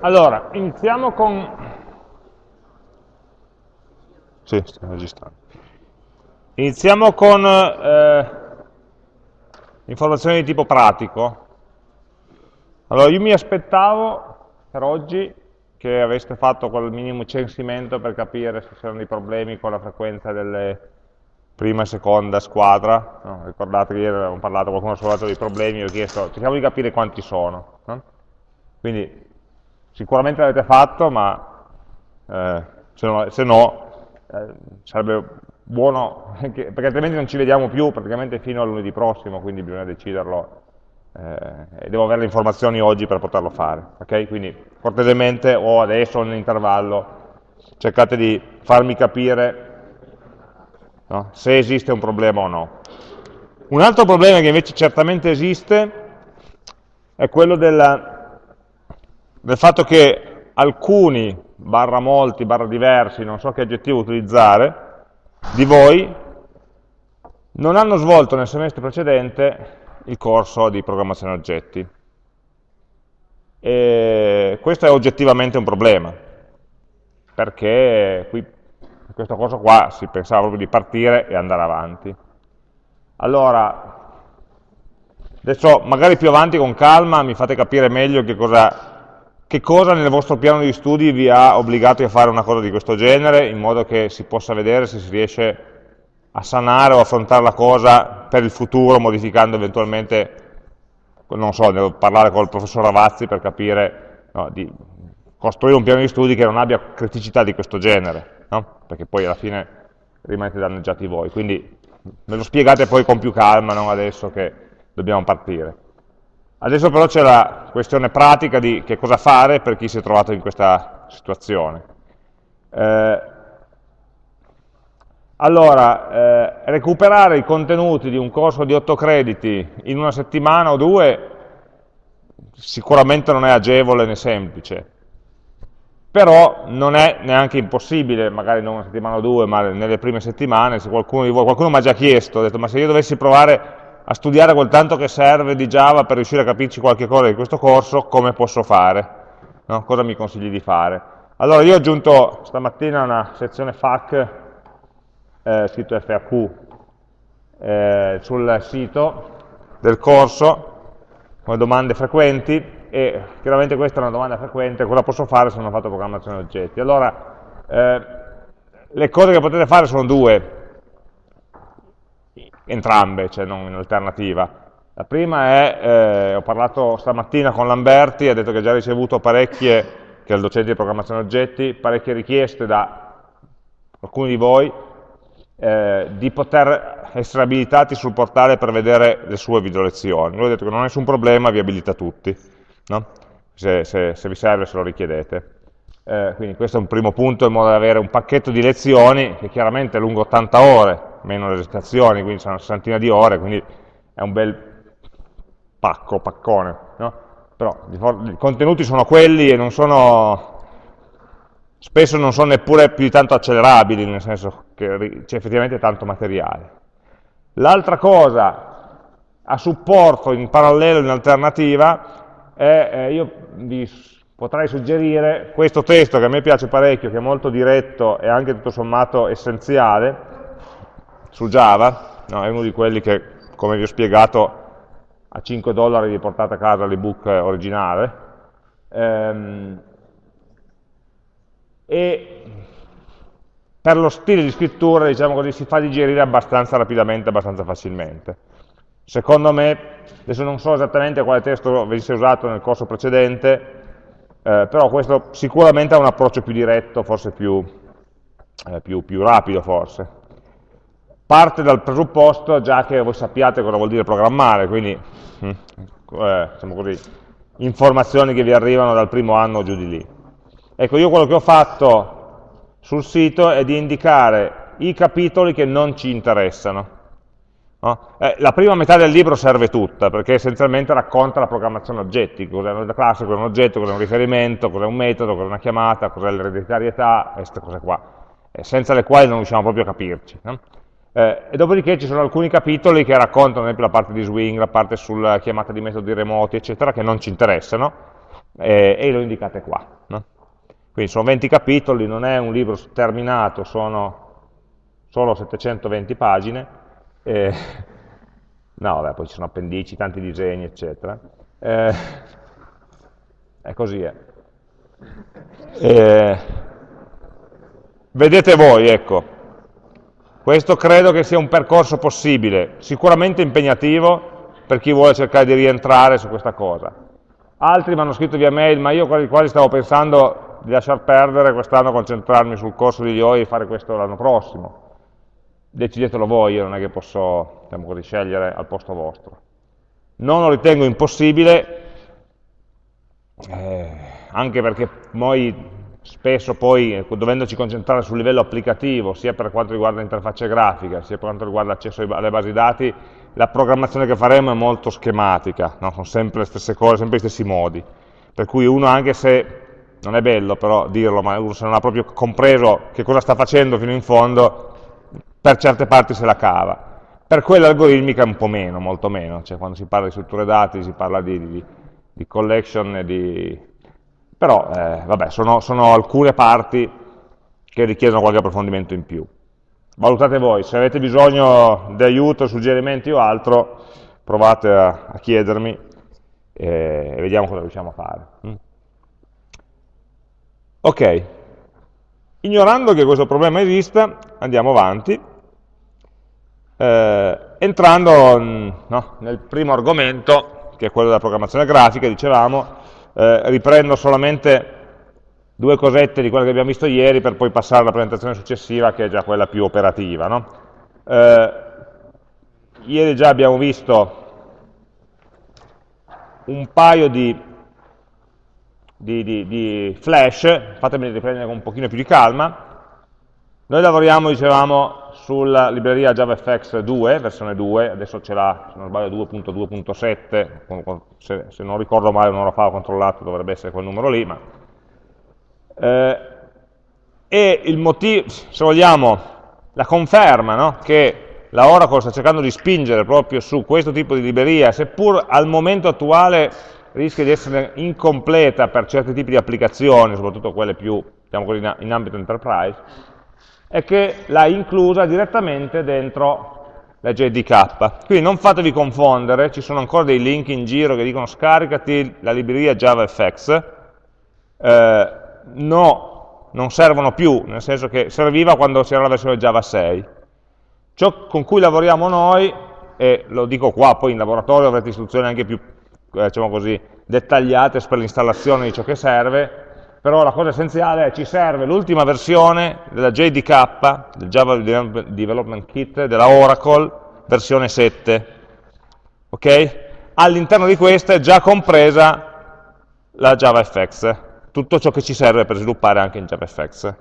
Allora, iniziamo con... Sì, sto registrando. Iniziamo con eh, informazioni di tipo pratico. Allora, io mi aspettavo per oggi che aveste fatto quel minimo censimento per capire se c'erano dei problemi con la frequenza delle prima e seconda squadra. No, ricordate che ieri avevamo parlato, qualcuno ha sollevato dei problemi, ho chiesto, cerchiamo di capire quanti sono. No? Quindi sicuramente l'avete fatto, ma eh, se no, se no eh, sarebbe buono, perché altrimenti non ci vediamo più praticamente fino a lunedì prossimo, quindi bisogna deciderlo eh, e devo avere le informazioni oggi per poterlo fare. Okay? Quindi cortesemente o adesso o nell'intervallo cercate di farmi capire no? se esiste un problema o no. Un altro problema che invece certamente esiste è quello della del fatto che alcuni, barra molti, barra diversi, non so che aggettivo utilizzare, di voi non hanno svolto nel semestre precedente il corso di programmazione oggetti. E questo è oggettivamente un problema, perché qui, in questo corso qua si pensava proprio di partire e andare avanti. Allora, adesso magari più avanti con calma mi fate capire meglio che cosa che cosa nel vostro piano di studi vi ha obbligati a fare una cosa di questo genere, in modo che si possa vedere se si riesce a sanare o affrontare la cosa per il futuro, modificando eventualmente, non so, devo parlare con il professor Ravazzi per capire, no, di costruire un piano di studi che non abbia criticità di questo genere, no? perché poi alla fine rimanete danneggiati voi. Quindi me lo spiegate poi con più calma, non adesso che dobbiamo partire. Adesso però c'è la questione pratica di che cosa fare per chi si è trovato in questa situazione. Eh, allora, eh, recuperare i contenuti di un corso di 8 crediti in una settimana o due sicuramente non è agevole né semplice, però non è neanche impossibile, magari non una settimana o due, ma nelle prime settimane, se qualcuno qualcuno mi ha già chiesto, ha detto ma se io dovessi provare a studiare quel tanto che serve di Java per riuscire a capirci qualche cosa di questo corso, come posso fare? No? Cosa mi consigli di fare? Allora io ho aggiunto stamattina una sezione FAQ, eh, scritto FAQ, eh, sul sito del corso, con domande frequenti, e chiaramente questa è una domanda frequente, cosa posso fare se non ho fatto programmazione oggetti? Allora, eh, le cose che potete fare sono due, entrambe, cioè non in alternativa. La prima è, eh, ho parlato stamattina con Lamberti, ha detto che ha già ricevuto parecchie, che è il docente di programmazione oggetti, parecchie richieste da alcuni di voi eh, di poter essere abilitati sul portale per vedere le sue video lezioni. Lui ha detto che non è nessun problema, vi abilita tutti, no? se, se, se, vi serve, se lo richiedete. Eh, quindi questo è un primo punto, in modo da avere un pacchetto di lezioni che chiaramente è lungo 80 ore, meno le registrazioni, quindi sono una sessantina di ore, quindi è un bel pacco, paccone, no? però i contenuti sono quelli e non sono, spesso non sono neppure più di tanto accelerabili, nel senso che c'è effettivamente tanto materiale. L'altra cosa a supporto in parallelo, in alternativa, è, eh, io vi potrei suggerire questo testo che a me piace parecchio, che è molto diretto e anche tutto sommato essenziale, su Java, no, è uno di quelli che, come vi ho spiegato, a 5 dollari vi portate a casa l'ebook originale, ehm, e per lo stile di scrittura, diciamo così, si fa digerire abbastanza rapidamente, abbastanza facilmente. Secondo me, adesso non so esattamente quale testo venisse usato nel corso precedente, eh, però questo sicuramente ha un approccio più diretto, forse più, eh, più, più rapido forse parte dal presupposto già che voi sappiate cosa vuol dire programmare, quindi hm, eh, diciamo così, informazioni che vi arrivano dal primo anno giù di lì. Ecco, io quello che ho fatto sul sito è di indicare i capitoli che non ci interessano. No? Eh, la prima metà del libro serve tutta, perché essenzialmente racconta la programmazione oggetti, cos'è una classe, cos'è un oggetto, cos'è un riferimento, cos'è un metodo, cos'è una chiamata, cos'è l'ereditarietà, queste cose qua, eh, senza le quali non riusciamo proprio a capirci. No? Eh, e dopodiché ci sono alcuni capitoli che raccontano, ad esempio, la parte di swing, la parte sulla chiamata di metodi remoti, eccetera, che non ci interessano, e, e lo indicate qua. No? Quindi sono 20 capitoli, non è un libro terminato, sono solo 720 pagine, eh, no vabbè, poi ci sono appendici, tanti disegni, eccetera. Eh, è così, eh. vedete voi, ecco, questo credo che sia un percorso possibile, sicuramente impegnativo per chi vuole cercare di rientrare su questa cosa. Altri mi hanno scritto via mail, ma io quasi, quasi stavo pensando di lasciar perdere quest'anno, concentrarmi sul corso di IOI e fare questo l'anno prossimo. Decidetelo voi, io non è che posso diciamo così, scegliere al posto vostro. Non lo ritengo impossibile, eh, anche perché noi spesso poi ecco, dovendoci concentrare sul livello applicativo, sia per quanto riguarda l'interfaccia grafica, sia per quanto riguarda l'accesso alle basi dati, la programmazione che faremo è molto schematica, no? sono sempre le stesse cose, sempre gli stessi modi, per cui uno anche se, non è bello però dirlo, ma uno se non ha proprio compreso che cosa sta facendo fino in fondo, per certe parti se la cava. Per quella algoritmica un po' meno, molto meno, cioè quando si parla di strutture dati si parla di, di, di collection di però, eh, vabbè, sono, sono alcune parti che richiedono qualche approfondimento in più. Valutate voi, se avete bisogno di aiuto, suggerimenti o altro, provate a, a chiedermi e vediamo cosa riusciamo a fare. Mm. Ok, ignorando che questo problema esista, andiamo avanti, eh, entrando mm, no, nel primo argomento, che è quello della programmazione grafica, dicevamo, eh, riprendo solamente due cosette di quelle che abbiamo visto ieri per poi passare alla presentazione successiva che è già quella più operativa. No? Eh, ieri già abbiamo visto un paio di, di, di, di flash, fatemi riprendere con un pochino più di calma. Noi lavoriamo, dicevamo, sulla libreria JavaFX 2, versione 2, adesso ce l'ha, se non sbaglio, 2.2.7, se, se, non ricordo male un'ora fa ho controllato, dovrebbe essere quel numero lì, ma... Eh, e il motivo, se vogliamo, la conferma no? che la Oracle sta cercando di spingere proprio su questo tipo di libreria, seppur al momento attuale rischia di essere incompleta per certi tipi di applicazioni, soprattutto quelle più diciamo così, in ambito enterprise, è che l'ha inclusa direttamente dentro la JDK. Quindi non fatevi confondere, ci sono ancora dei link in giro che dicono scaricati la libreria JavaFX, eh, no, non servono più, nel senso che serviva quando c'era la versione Java 6. Ciò con cui lavoriamo noi, e lo dico qua, poi in laboratorio avrete istruzioni anche più diciamo così, dettagliate per l'installazione di ciò che serve, però la cosa essenziale è che ci serve l'ultima versione della JDK, del Java Development Kit, della Oracle, versione 7. Okay? All'interno di questa è già compresa la JavaFX, tutto ciò che ci serve per sviluppare anche in JavaFX.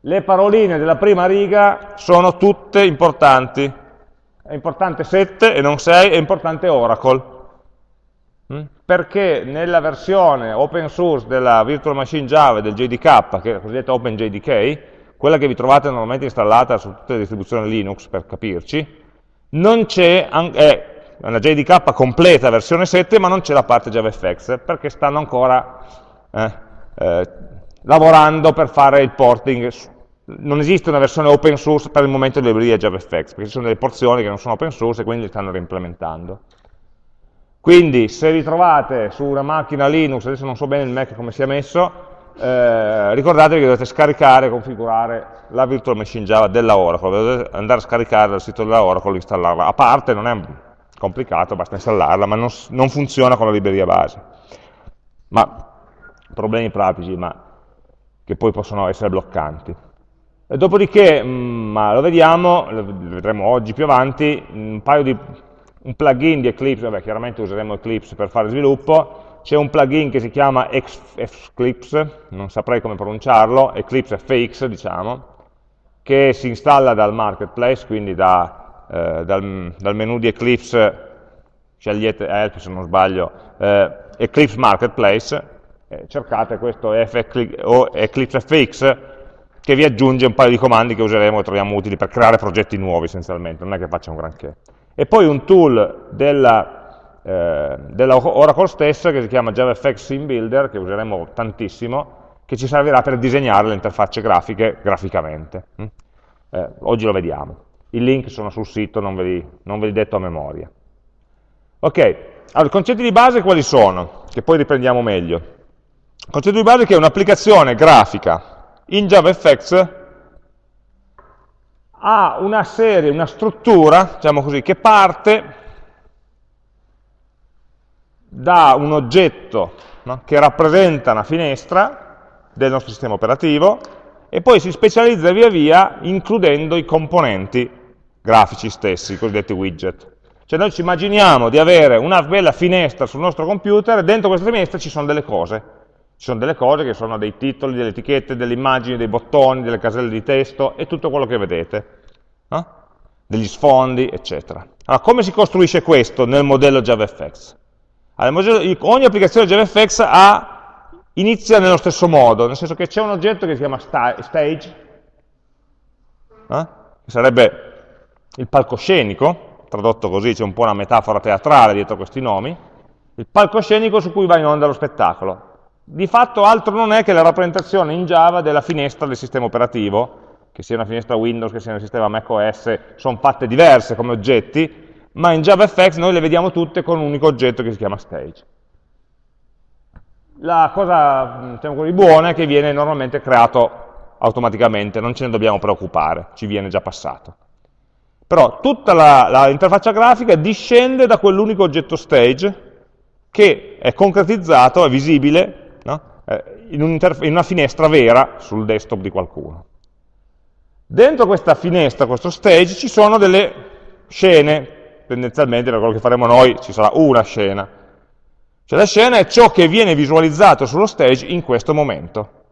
Le paroline della prima riga sono tutte importanti. È importante 7 e non 6, è importante Oracle. Mm? Perché nella versione open source della Virtual Machine Java e del JDK, che è la cosiddetta OpenJDK, quella che vi trovate normalmente installata su tutte le distribuzioni Linux, per capirci, non c'è, è una JDK completa versione 7, ma non c'è la parte JavaFX, perché stanno ancora eh, eh, lavorando per fare il porting. Non esiste una versione open source per il momento delle librerie JavaFX, perché ci sono delle porzioni che non sono open source e quindi li stanno reimplementando. Quindi se vi trovate su una macchina Linux, adesso non so bene il Mac come sia messo, eh, ricordatevi che dovete scaricare e configurare la virtual machine Java della Oracle, dovete andare a scaricare dal sito della Oracle e installarla. A parte non è complicato, basta installarla, ma non, non funziona con la libreria base. Ma problemi pratici, ma che poi possono essere bloccanti. Dopodiché, mm, ma lo vediamo, lo vedremo oggi più avanti, un paio di un plugin di Eclipse, vabbè chiaramente useremo Eclipse per fare sviluppo, c'è un plugin che si chiama Eclipse, non saprei come pronunciarlo, Eclipse FX diciamo, che si installa dal marketplace, quindi da, eh, dal, dal, menu di Eclipse, scegliete Help se non sbaglio, eh, Eclipse Marketplace, eh, cercate questo Eclipse FX che vi aggiunge un paio di comandi che useremo e troviamo utili per creare progetti nuovi essenzialmente, non è che faccia un granché e poi un tool della eh, della Oracle stessa che si chiama JavaFX Scene Builder, che useremo tantissimo, che ci servirà per disegnare le interfacce grafiche graficamente. Mm? Eh, oggi lo vediamo. I link sono sul sito, non ve li, non ve li detto a memoria. Ok, allora, i concetti di base quali sono? Che poi riprendiamo meglio. Il concetto di base è che un'applicazione grafica in JavaFX ha una serie, una struttura, diciamo così, che parte da un oggetto no, che rappresenta una finestra del nostro sistema operativo e poi si specializza via via includendo i componenti grafici stessi, i cosiddetti widget. Cioè noi ci immaginiamo di avere una bella finestra sul nostro computer e dentro questa finestra ci sono delle cose. Ci sono delle cose che sono dei titoli, delle etichette, delle immagini, dei bottoni, delle caselle di testo e tutto quello che vedete. No? Degli sfondi, eccetera. Allora, come si costruisce questo nel modello JavaFX? Allora, ogni applicazione JavaFX ha, inizia nello stesso modo, nel senso che c'è un oggetto che si chiama stage, eh? che sarebbe il palcoscenico, tradotto così, c'è un po' una metafora teatrale dietro questi nomi, il palcoscenico su cui va in onda lo spettacolo. Di fatto altro non è che la rappresentazione in Java della finestra del sistema operativo, che sia una finestra Windows, che sia un sistema macOS, sono fatte diverse come oggetti, ma in JavaFX noi le vediamo tutte con un unico oggetto che si chiama stage. La cosa diciamo così, buona è che viene normalmente creato automaticamente, non ce ne dobbiamo preoccupare, ci viene già passato. Però tutta l'interfaccia grafica discende da quell'unico oggetto stage che è concretizzato, è visibile? Eh, in, un in una finestra vera sul desktop di qualcuno. Dentro questa finestra, questo stage, ci sono delle scene, tendenzialmente per quello che faremo noi ci sarà una scena. Cioè la scena è ciò che viene visualizzato sullo stage in questo momento.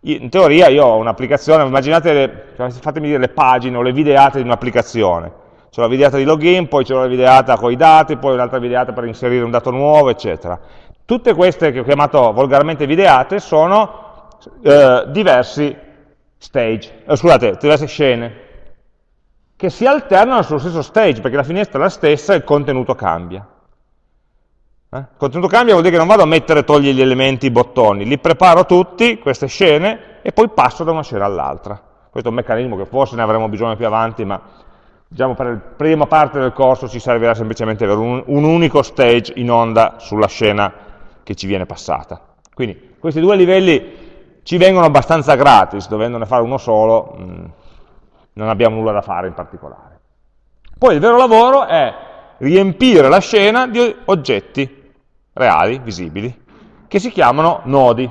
In teoria io ho un'applicazione, immaginate, le, cioè, fatemi dire le pagine o le videate di un'applicazione. C'è la videata di login, poi c'è la videata con i dati, poi un'altra videata per inserire un dato nuovo, eccetera. Tutte queste che ho chiamato volgarmente videate sono eh, diversi stage, eh, scusate, diverse scene che si alternano sullo stesso stage, perché la finestra è la stessa e il contenuto cambia. Eh? Il contenuto cambia vuol dire che non vado a mettere e togliere gli elementi, i bottoni, li preparo tutti, queste scene, e poi passo da una scena all'altra. Questo è un meccanismo che forse ne avremo bisogno più avanti, ma diciamo per la prima parte del corso ci servirà semplicemente avere un, un unico stage in onda sulla scena che ci viene passata. Quindi questi due livelli ci vengono abbastanza gratis, dovendone fare uno solo, mm, non abbiamo nulla da fare in particolare. Poi il vero lavoro è riempire la scena di oggetti reali, visibili, che si chiamano nodi.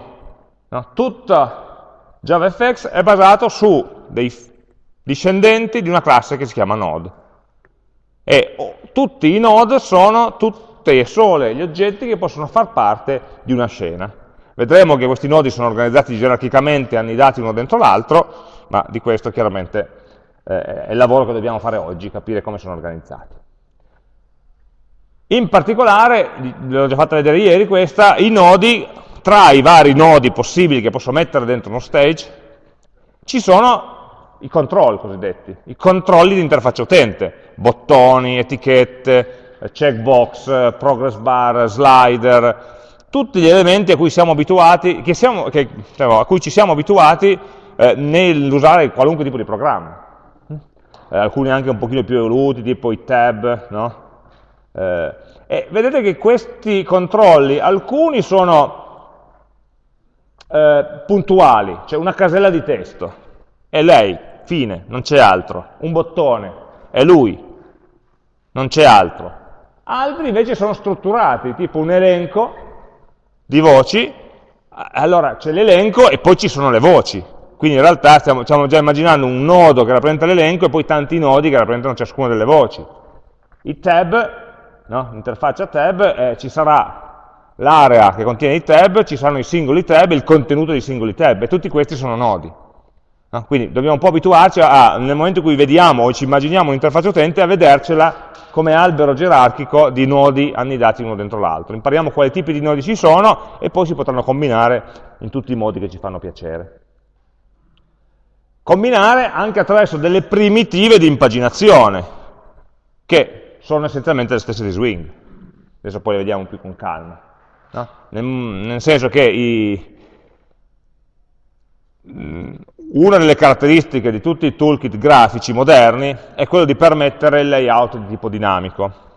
No? Tutta JavaFX è basato su dei discendenti di una classe che si chiama node. E tutti i node sono tutte e sole gli oggetti che possono far parte di una scena. Vedremo che questi nodi sono organizzati gerarchicamente, annidati uno dentro l'altro, ma di questo chiaramente eh, è il lavoro che dobbiamo fare oggi, capire come sono organizzati. In particolare, l'ho già fatta vedere ieri questa, i nodi, tra i vari nodi possibili che posso mettere dentro uno stage, ci sono i control cosiddetti, i controlli di interfaccia utente, bottoni, etichette, checkbox, progress bar, slider, tutti gli elementi a cui, siamo abituati, che siamo, che, diciamo, a cui ci siamo abituati eh, nell'usare qualunque tipo di programma eh, alcuni anche un pochino più evoluti, tipo i tab, no? eh, e vedete che questi controlli, alcuni sono eh, puntuali, cioè una casella di testo, è lei, fine, non c'è altro, un bottone, è lui, non c'è altro. Altri invece sono strutturati, tipo un elenco di voci, allora c'è l'elenco e poi ci sono le voci, quindi in realtà stiamo, stiamo già immaginando un nodo che rappresenta l'elenco e poi tanti nodi che rappresentano ciascuna delle voci. I tab, no? l'interfaccia tab, eh, ci sarà l'area che contiene i tab, ci saranno i singoli tab il contenuto dei singoli tab, e tutti questi sono nodi. No? Quindi dobbiamo un po' abituarci a, nel momento in cui vediamo o ci immaginiamo un'interfaccia utente, a vedercela come albero gerarchico di nodi annidati uno dentro l'altro. Impariamo quali tipi di nodi ci sono e poi si potranno combinare in tutti i modi che ci fanno piacere combinare anche attraverso delle primitive di impaginazione, che sono essenzialmente le stesse di swing. Adesso poi le vediamo più con calma. No? Nel, nel, senso che i, una delle caratteristiche di tutti i toolkit grafici moderni è quello di permettere il layout di tipo dinamico.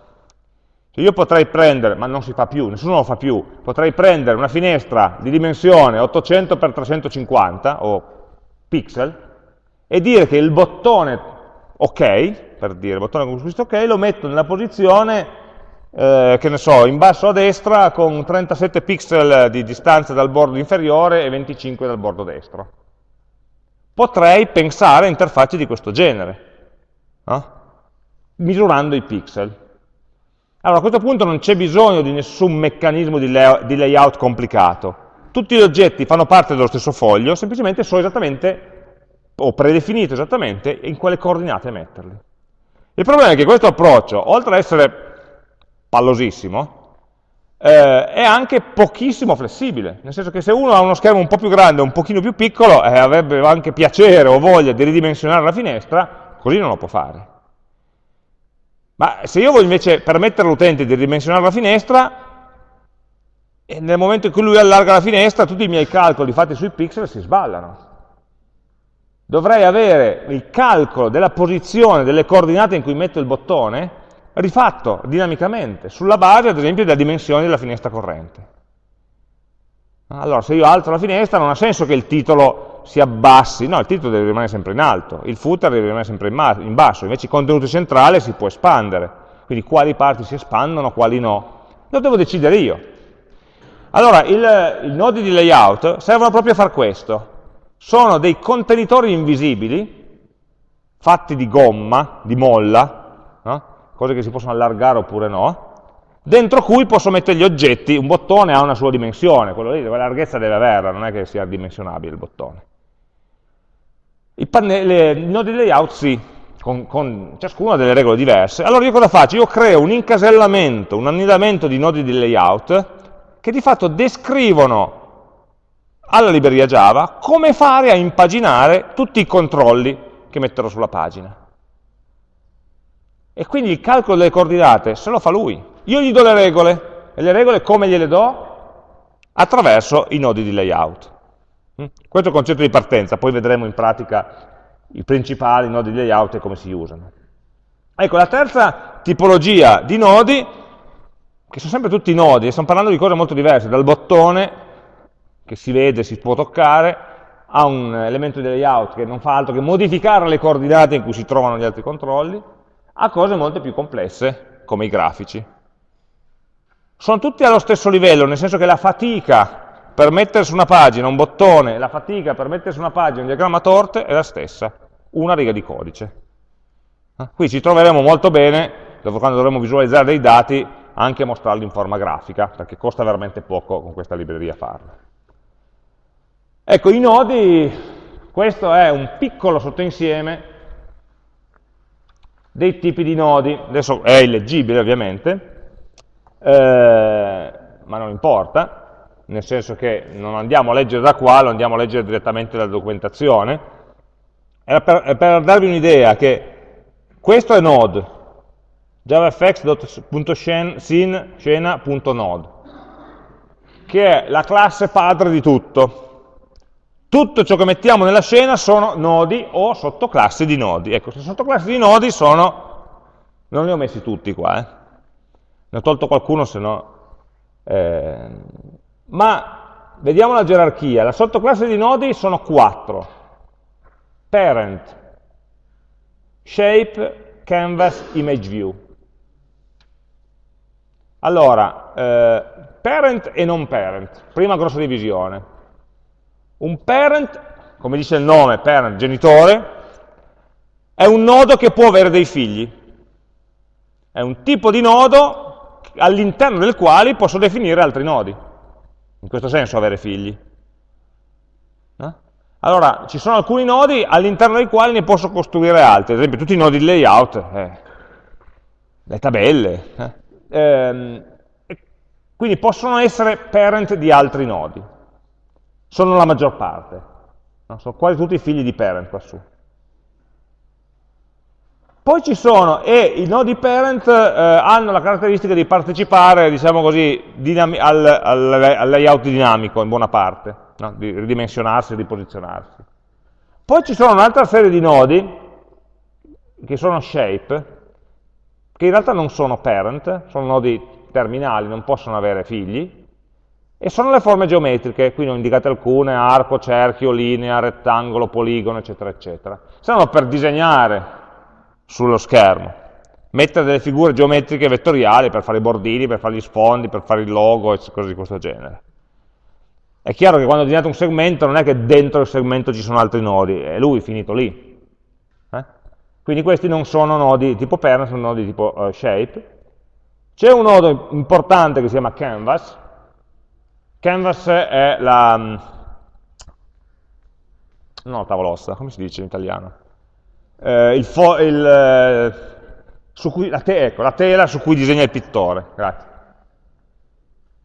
Io potrei prendere, ma non si fa più, nessuno lo fa più, potrei prendere una finestra di dimensione 800x350 o pixel e dire che il bottone ok, per dire, il bottone con questo ok, lo metto nella posizione, eh, che ne so, in basso a destra con 37 pixel di distanza dal bordo inferiore e 25 dal bordo destro. Potrei pensare a interfacce di questo genere, no? misurando i pixel. Allora, a questo punto non c'è bisogno di nessun meccanismo di, lay di layout complicato. Tutti gli oggetti fanno parte dello stesso foglio, semplicemente so esattamente, o predefinito esattamente, in quale coordinate metterli. Il problema è che questo approccio, oltre ad essere pallosissimo, eh, è anche pochissimo flessibile, nel senso che se uno ha uno schermo un po' più grande o un pochino più piccolo, eh, avrebbe anche piacere o voglia di ridimensionare la finestra, così non lo può fare. Ma se io voglio invece permettere all'utente di ridimensionare la finestra, nel momento in cui lui allarga la finestra, tutti i miei calcoli fatti sui pixel si sballano. Dovrei avere il calcolo della posizione, delle coordinate in cui metto il bottone, rifatto dinamicamente, sulla base ad esempio della dimensione della finestra corrente. Allora, se io alzo la finestra non ha senso che il titolo si abbassi, no, il titolo deve rimanere sempre in alto, il footer deve rimanere sempre in, in basso, invece il contenuto centrale si può espandere, quindi quali parti si espandono, quali no. Lo devo decidere io. Allora, il, i nodi di layout servono proprio a far questo. Sono dei contenitori invisibili, fatti di gomma, di molla? Cose che si possono allargare oppure no, dentro cui posso mettere gli oggetti, un bottone ha una sua dimensione, quello lì, la larghezza deve averla, non è che sia dimensionabile il bottone. I, I nodi di layout sì, con, con ciascuno delle regole diverse. Allora io cosa faccio? Io creo un incasellamento, un annidamento di nodi di layout che di fatto descrivono alla libreria Java come fare a impaginare tutti i controlli che metterò sulla pagina. E quindi il calcolo delle coordinate se lo fa lui. Io gli do le regole, e le regole come gliele do? Attraverso i nodi di layout. Mm? Questo è il concetto di partenza, poi vedremo in pratica i principali nodi di layout e come si usano. Ecco, la terza tipologia di nodi, che sono sempre tutti nodi, e stiamo parlando di cose molto diverse, dal bottone, che si vede, si può toccare, a un elemento di layout che non fa altro che modificare le coordinate in cui si trovano gli altri controlli, a cose molto più complesse, come i grafici sono tutti allo stesso livello, nel senso che la fatica per mettere su una pagina un bottone, la fatica per mettere su una pagina un diagramma torte è la stessa, una riga di codice. Eh? Qui ci troveremo molto bene, quando dovremo visualizzare dei dati, anche mostrarli in forma grafica, perché costa veramente poco con questa libreria farlo. Ecco, i nodi, questo è un piccolo sottoinsieme dei tipi di nodi, adesso è illeggibile ovviamente, eh, ma non importa, nel senso che non andiamo a leggere da qua, lo andiamo a leggere direttamente dalla documentazione. È per, per darvi un'idea che questo è node, javafx.scena.node, che è la classe padre di tutto. Tutto ciò che mettiamo nella scena sono nodi o sottoclassi di nodi. Ecco, queste sottoclassi di nodi sono, non li ho messi tutti qua, eh, ne ho tolto qualcuno, se no... Eh, ma vediamo la gerarchia. La sottoclasse di nodi sono quattro. Parent, Shape, Canvas, Image View. Allora, eh, parent e non parent, prima grossa divisione. Un parent, come dice il nome, parent, genitore, è un nodo che può avere dei figli. È un tipo di nodo all'interno del quale posso definire altri nodi. In questo senso avere figli. No? Allora, ci sono alcuni nodi all'interno dei quali ne posso costruire altri, ad esempio tutti i nodi di layout, eh, le tabelle. Eh. Ehm, quindi possono essere parent di altri nodi. Sono la maggior parte. No? Sono quasi tutti figli di parent qua su. Poi ci sono, e i nodi parent eh, hanno la caratteristica di partecipare, diciamo così, al, al, al, layout dinamico in buona parte, no? di ridimensionarsi e riposizionarsi. Poi ci sono un'altra serie di nodi, che sono shape, che in realtà non sono parent, sono nodi terminali, non possono avere figli, e sono le forme geometriche, qui ne ho indicate alcune, arco, cerchio, linea, rettangolo, poligono, eccetera, eccetera. Servono per disegnare sullo schermo, mettere delle figure geometriche vettoriali per fare i bordini, per fare gli sfondi, per fare il logo e cose di questo genere. È chiaro che quando disegnate un segmento non è che dentro il segmento ci sono altri nodi, è lui finito lì. Eh? Quindi questi non sono nodi tipo parent, sono nodi tipo uh, shape. C'è un nodo importante che si chiama canvas. Canvas è la... Mm, no, tavolossa, come si dice in italiano? eh, il il, eh, cui, la, te ecco, la, tela su cui disegna il pittore. Grazie.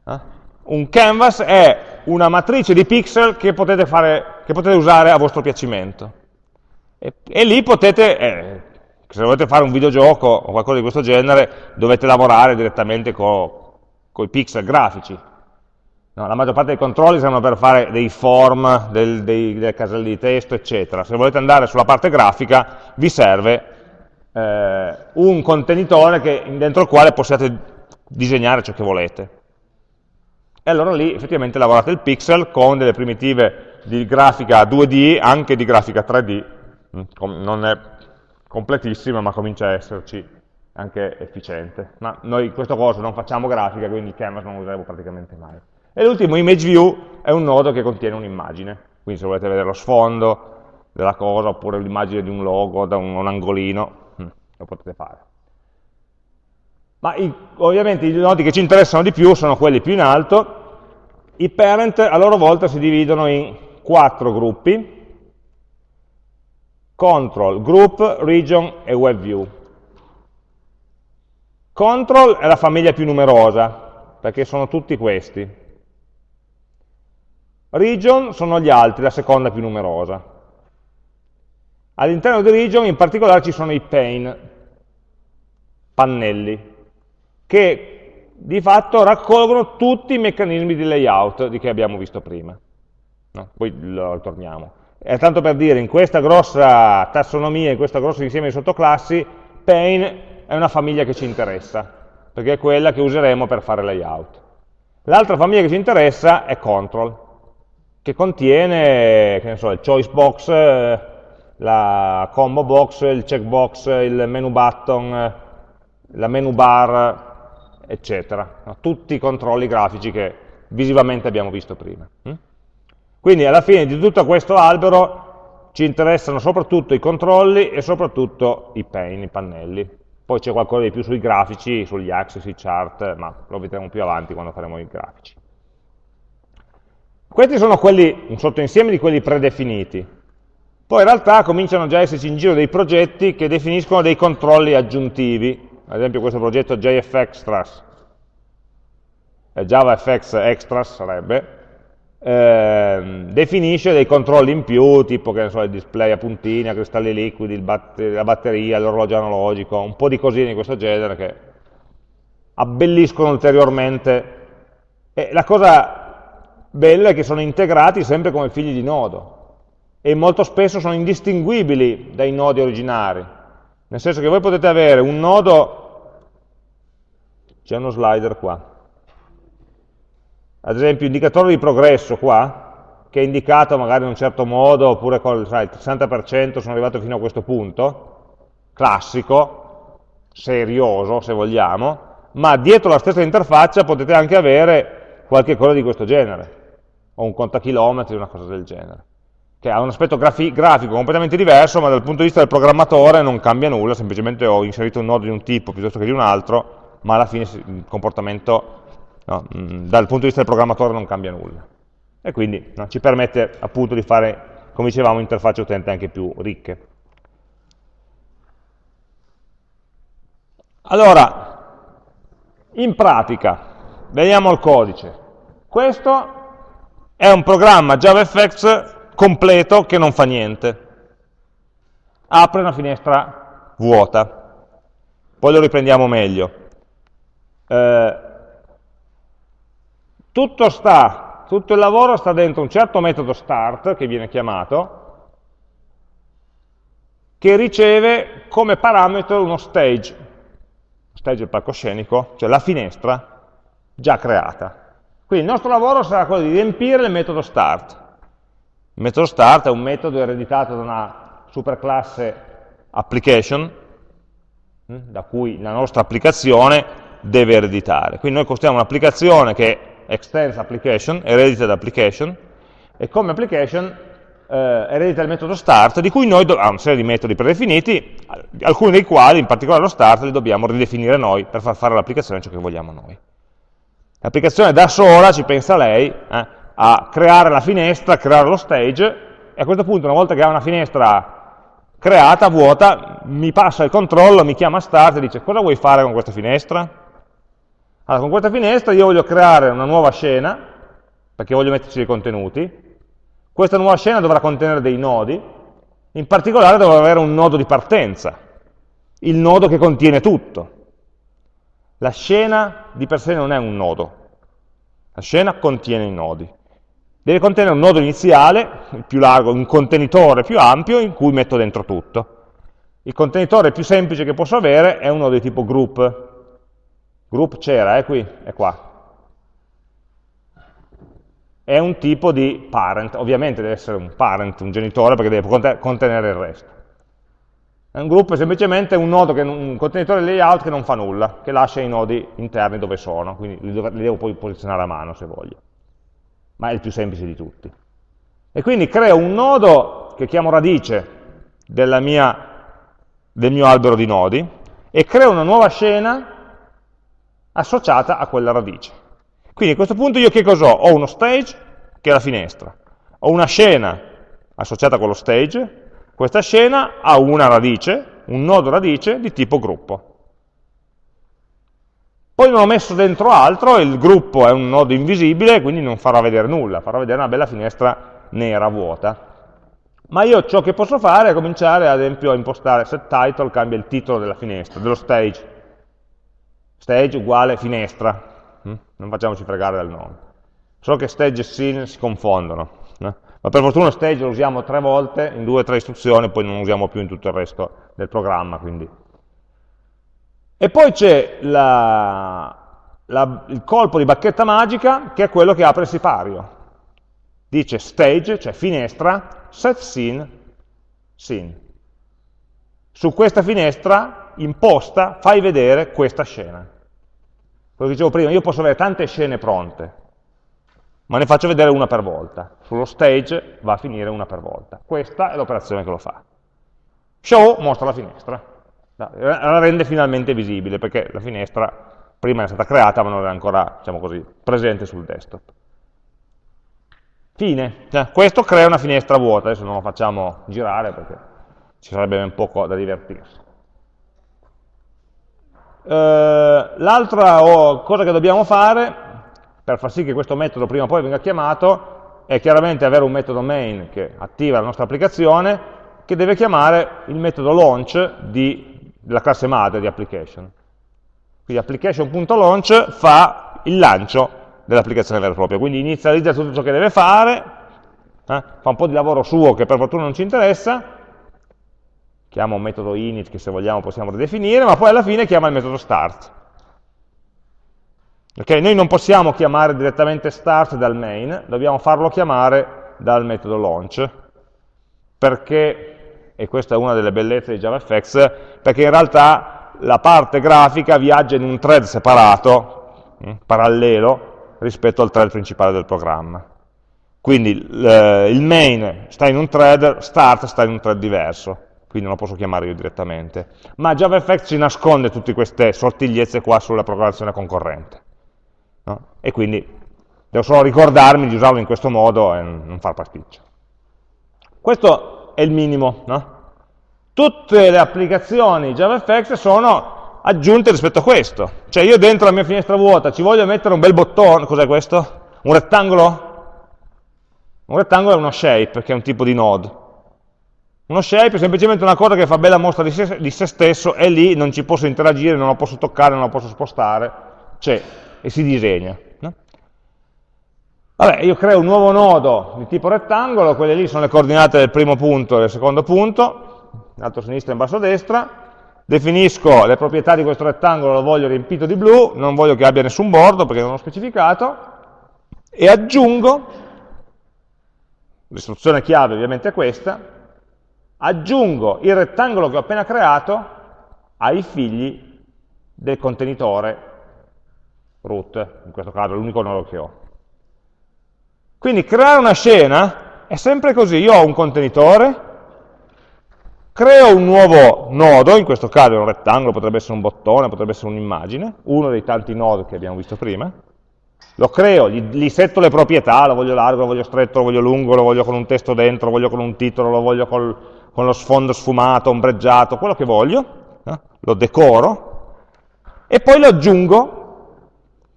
Eh? Un canvas è una matrice di pixel che potete, fare, che potete usare a vostro piacimento. E, e lì potete, eh, se volete fare un videogioco o qualcosa di questo genere, dovete lavorare direttamente con i pixel grafici. No, la maggior parte dei controlli servono per fare dei form, del, dei, delle caselle di testo, eccetera. Se volete andare sulla parte grafica, vi serve eh, un contenitore che, dentro il quale possiate disegnare ciò che volete. E allora lì effettivamente lavorate il pixel con delle primitive di grafica 2D, anche di grafica 3D. Mm, non è completissima, ma comincia a esserci anche efficiente. Ma noi in questo corso non facciamo grafica, quindi il canvas non lo useremo praticamente mai. E l'ultimo, image view, è un nodo che contiene un'immagine. Quindi se volete vedere lo sfondo della cosa, oppure l'immagine di un logo da un, un angolino, hm, lo potete fare. Ma i, ovviamente i nodi che ci interessano di più sono quelli più in alto. I parent a loro volta si dividono in quattro gruppi. Control, Group, Region e WebView. Control è la famiglia più numerosa, perché sono tutti questi. Region sono gli altri, la seconda più numerosa. All'interno di region in particolare ci sono i pane, pannelli, che di fatto raccolgono tutti i meccanismi di layout di che abbiamo visto prima. No? Poi lo ritorniamo. È tanto per dire, in questa grossa tassonomia, in questo grosso insieme di sottoclassi, pane è una famiglia che ci interessa, perché è quella che useremo per fare layout. L'altra famiglia che ci interessa è control, che contiene che so, il choice box, eh, la combo box, il checkbox, il menu button, la menu bar, eccetera. Tutti i controlli grafici che visivamente abbiamo visto prima. Hm? Quindi alla fine di tutto questo albero ci interessano soprattutto i controlli e soprattutto i pane, i pannelli. Poi c'è qualcosa di più sui grafici, sugli axis, i chart, ma lo vedremo più avanti quando faremo i grafici. Questi sono quelli, un sottoinsieme di quelli predefiniti. Poi in realtà cominciano già a esserci in giro dei progetti che definiscono dei controlli aggiuntivi, ad esempio questo progetto JFXtras, eh, JavaFX Extras sarebbe, eh, definisce dei controlli in più, tipo che ne so, il display a puntini, a cristalli liquidi, batter la batteria, l'orologio analogico, un po' di cosine di questo genere che abbelliscono ulteriormente. E la cosa bella è che sono integrati sempre come figli di nodo e molto spesso sono indistinguibili dai nodi originari, nel senso che voi potete avere un nodo, c'è uno slider qua, ad esempio indicatore di progresso qua, che è indicato magari in un certo modo, oppure con sai, il 60% sono arrivato fino a questo punto, classico, serioso se vogliamo, ma dietro la stessa interfaccia potete anche avere qualche cosa di questo genere o un contachilometri, una cosa del genere, che ha un aspetto grafico completamente diverso, ma dal punto di vista del programmatore non cambia nulla, semplicemente ho inserito un nodo di un tipo piuttosto che di un altro, ma alla fine il comportamento no, mm, dal punto di vista del programmatore non cambia nulla. E quindi no, ci permette appunto di fare, come dicevamo, interfacce utente anche più ricche. Allora, in pratica, vediamo il codice. Questo è un programma JavaFX completo che non fa niente. Apre una finestra vuota. Poi lo riprendiamo meglio. Eh, tutto, sta, tutto il lavoro sta dentro un certo metodo start, che viene chiamato, che riceve come parametro uno stage, stage del palcoscenico, cioè la finestra già creata. Quindi il nostro lavoro sarà quello di riempire il metodo start. Il metodo start è un metodo ereditato da una superclasse application, hm, da cui la nostra applicazione deve ereditare. Quindi noi costruiamo un'applicazione che extends application, eredita application, e come application eh, eredita il metodo start, di cui noi ha una serie di metodi predefiniti, alcuni dei quali, in particolare lo start, li dobbiamo ridefinire noi per far fare all'applicazione ciò che vogliamo noi. L'applicazione da sola, ci pensa lei, eh, a creare la finestra, a creare lo stage, e a questo punto una volta che ha una finestra creata, vuota, mi passa il controllo, mi chiama start e dice cosa vuoi fare con questa finestra? Allora, con questa finestra io voglio creare una nuova scena, perché voglio metterci dei contenuti, questa nuova scena dovrà contenere dei nodi, in particolare dovrà avere un nodo di partenza, il nodo che contiene tutto. La scena di per sé non è un nodo, la scena contiene i nodi. Deve contenere un nodo iniziale, più largo, un contenitore più ampio in cui metto dentro tutto. Il contenitore più semplice che posso avere è un nodo di tipo group. Group c'era, è qui, è qua. È un tipo di parent, ovviamente deve essere un parent, un genitore, perché deve contenere il resto. Un gruppo è semplicemente un, che, un contenitore layout che non fa nulla, che lascia i nodi interni dove sono, quindi li, li devo poi posizionare a mano se voglio. Ma è il più semplice di tutti. E quindi creo un nodo che chiamo radice mia, del mio albero di nodi e creo una nuova scena associata a quella radice. Quindi a questo punto io che cosa ho? Ho uno stage, che è la finestra, ho una scena associata a quello stage, questa scena ha una radice, un nodo radice di tipo gruppo. Poi non ho messo dentro altro, il gruppo è un nodo invisibile, quindi non farà vedere nulla, farà vedere una bella finestra nera, vuota. Ma io ciò che posso fare è cominciare ad esempio a impostare set title, cambia il titolo della finestra, dello stage. Stage uguale finestra, hm? non facciamoci fregare dal nome. Solo che stage e scene si confondono. No? Ma per fortuna stage lo usiamo tre volte in due o tre istruzioni, poi non lo usiamo più in tutto il resto del programma. Quindi. E poi c'è il colpo di bacchetta magica, che è quello che apre il sipario. Dice stage, cioè finestra, set scene, scene. Su questa finestra imposta, fai vedere questa scena. Quello che dicevo prima, io posso avere tante scene pronte, ma ne faccio vedere una per volta. Sullo stage va a finire una per volta. Questa è l'operazione che lo fa. Show mostra la finestra, la rende finalmente visibile, perché la finestra prima è stata creata ma non era ancora, diciamo così, presente sul desktop. Fine. Cioè, questo crea una finestra vuota, adesso non lo facciamo girare perché ci sarebbe ben poco da divertirsi. Uh, L'altra cosa che dobbiamo fare per far sì che questo metodo prima o poi venga chiamato è chiaramente avere un metodo main che attiva la nostra applicazione che deve chiamare il metodo launch di, della classe madre di application. Quindi application.launch fa il lancio dell'applicazione vera e propria, quindi inizializza tutto ciò che deve fare, eh, fa un po' di lavoro suo che per fortuna non ci interessa, chiama un metodo init che se vogliamo possiamo ridefinire, ma poi alla fine chiama il metodo start. Okay? Noi non possiamo chiamare direttamente start dal main, dobbiamo farlo chiamare dal metodo launch, perché, e questa è una delle bellezze di JavaFX, perché in realtà la parte grafica viaggia in un thread separato, hm, parallelo, rispetto al thread principale del programma. Quindi il main sta in un thread, start sta in un thread diverso, quindi non lo posso chiamare io direttamente. Ma JavaFX ci nasconde tutte queste sottigliezze qua sulla programmazione concorrente no? e quindi devo solo ricordarmi di usarlo in questo modo e non far pasticcio. Questo è il minimo. No? Tutte le applicazioni JavaFX sono aggiunte rispetto a questo. Cioè io dentro la mia finestra vuota ci voglio mettere un bel bottone, cos'è questo? Un rettangolo? Un rettangolo è uno shape, che è un tipo di node. Uno shape è semplicemente una cosa che fa bella mostra di se, di se stesso e lì non ci posso interagire, non lo posso toccare, non lo posso spostare, c'è e si disegna. No? Vabbè, io creo un nuovo nodo di tipo rettangolo, quelle lì sono le coordinate del primo punto e del secondo punto, in alto a sinistra e in basso a destra, definisco le proprietà di questo rettangolo, lo voglio riempito di blu, non voglio che abbia nessun bordo perché non ho specificato, e aggiungo, l'istruzione chiave ovviamente è questa, aggiungo il rettangolo che ho appena creato ai figli del contenitore root, in questo caso è l'unico nodo che ho. Quindi creare una scena è sempre così, io ho un contenitore, creo un nuovo nodo, in questo caso è un rettangolo, potrebbe essere un bottone, potrebbe essere un'immagine, uno dei tanti nodi che abbiamo visto prima, lo creo, gli, gli, setto le proprietà, lo voglio largo, lo voglio stretto, lo voglio lungo, lo voglio con un testo dentro, lo voglio con un titolo, lo voglio col, con lo sfondo sfumato, ombreggiato, quello che voglio, eh? lo decoro, e poi lo aggiungo,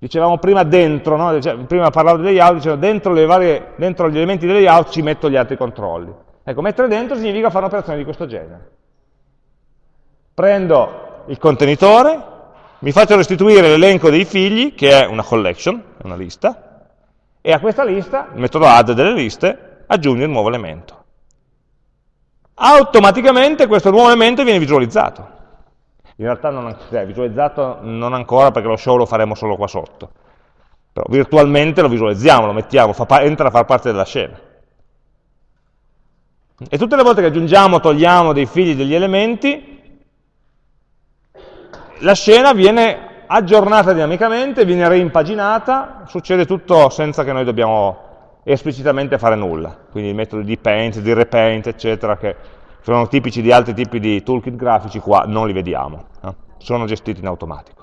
dicevamo prima dentro, no? prima parlavo di layout, dicevo dentro, varie, dentro gli elementi di layout ci metto gli altri controlli. Ecco, mettere dentro significa fare un'operazione di questo genere. Prendo il contenitore, mi faccio restituire l'elenco dei figli, che è una collection, una lista, e a questa lista, il metodo add delle liste, aggiungo il nuovo elemento automaticamente questo nuovo elemento viene visualizzato. In realtà non è visualizzato non ancora perché lo show lo faremo solo qua sotto. Però virtualmente lo visualizziamo, lo mettiamo, fa, entra a far parte della scena. E tutte le volte che aggiungiamo, togliamo dei figli degli elementi, la scena viene aggiornata dinamicamente, viene reimpaginata, succede tutto senza che noi dobbiamo esplicitamente fare nulla. Quindi i metodi di paint, di repaint, eccetera, che sono tipici di altri tipi di toolkit grafici, qua non li vediamo, eh? sono gestiti in automatico.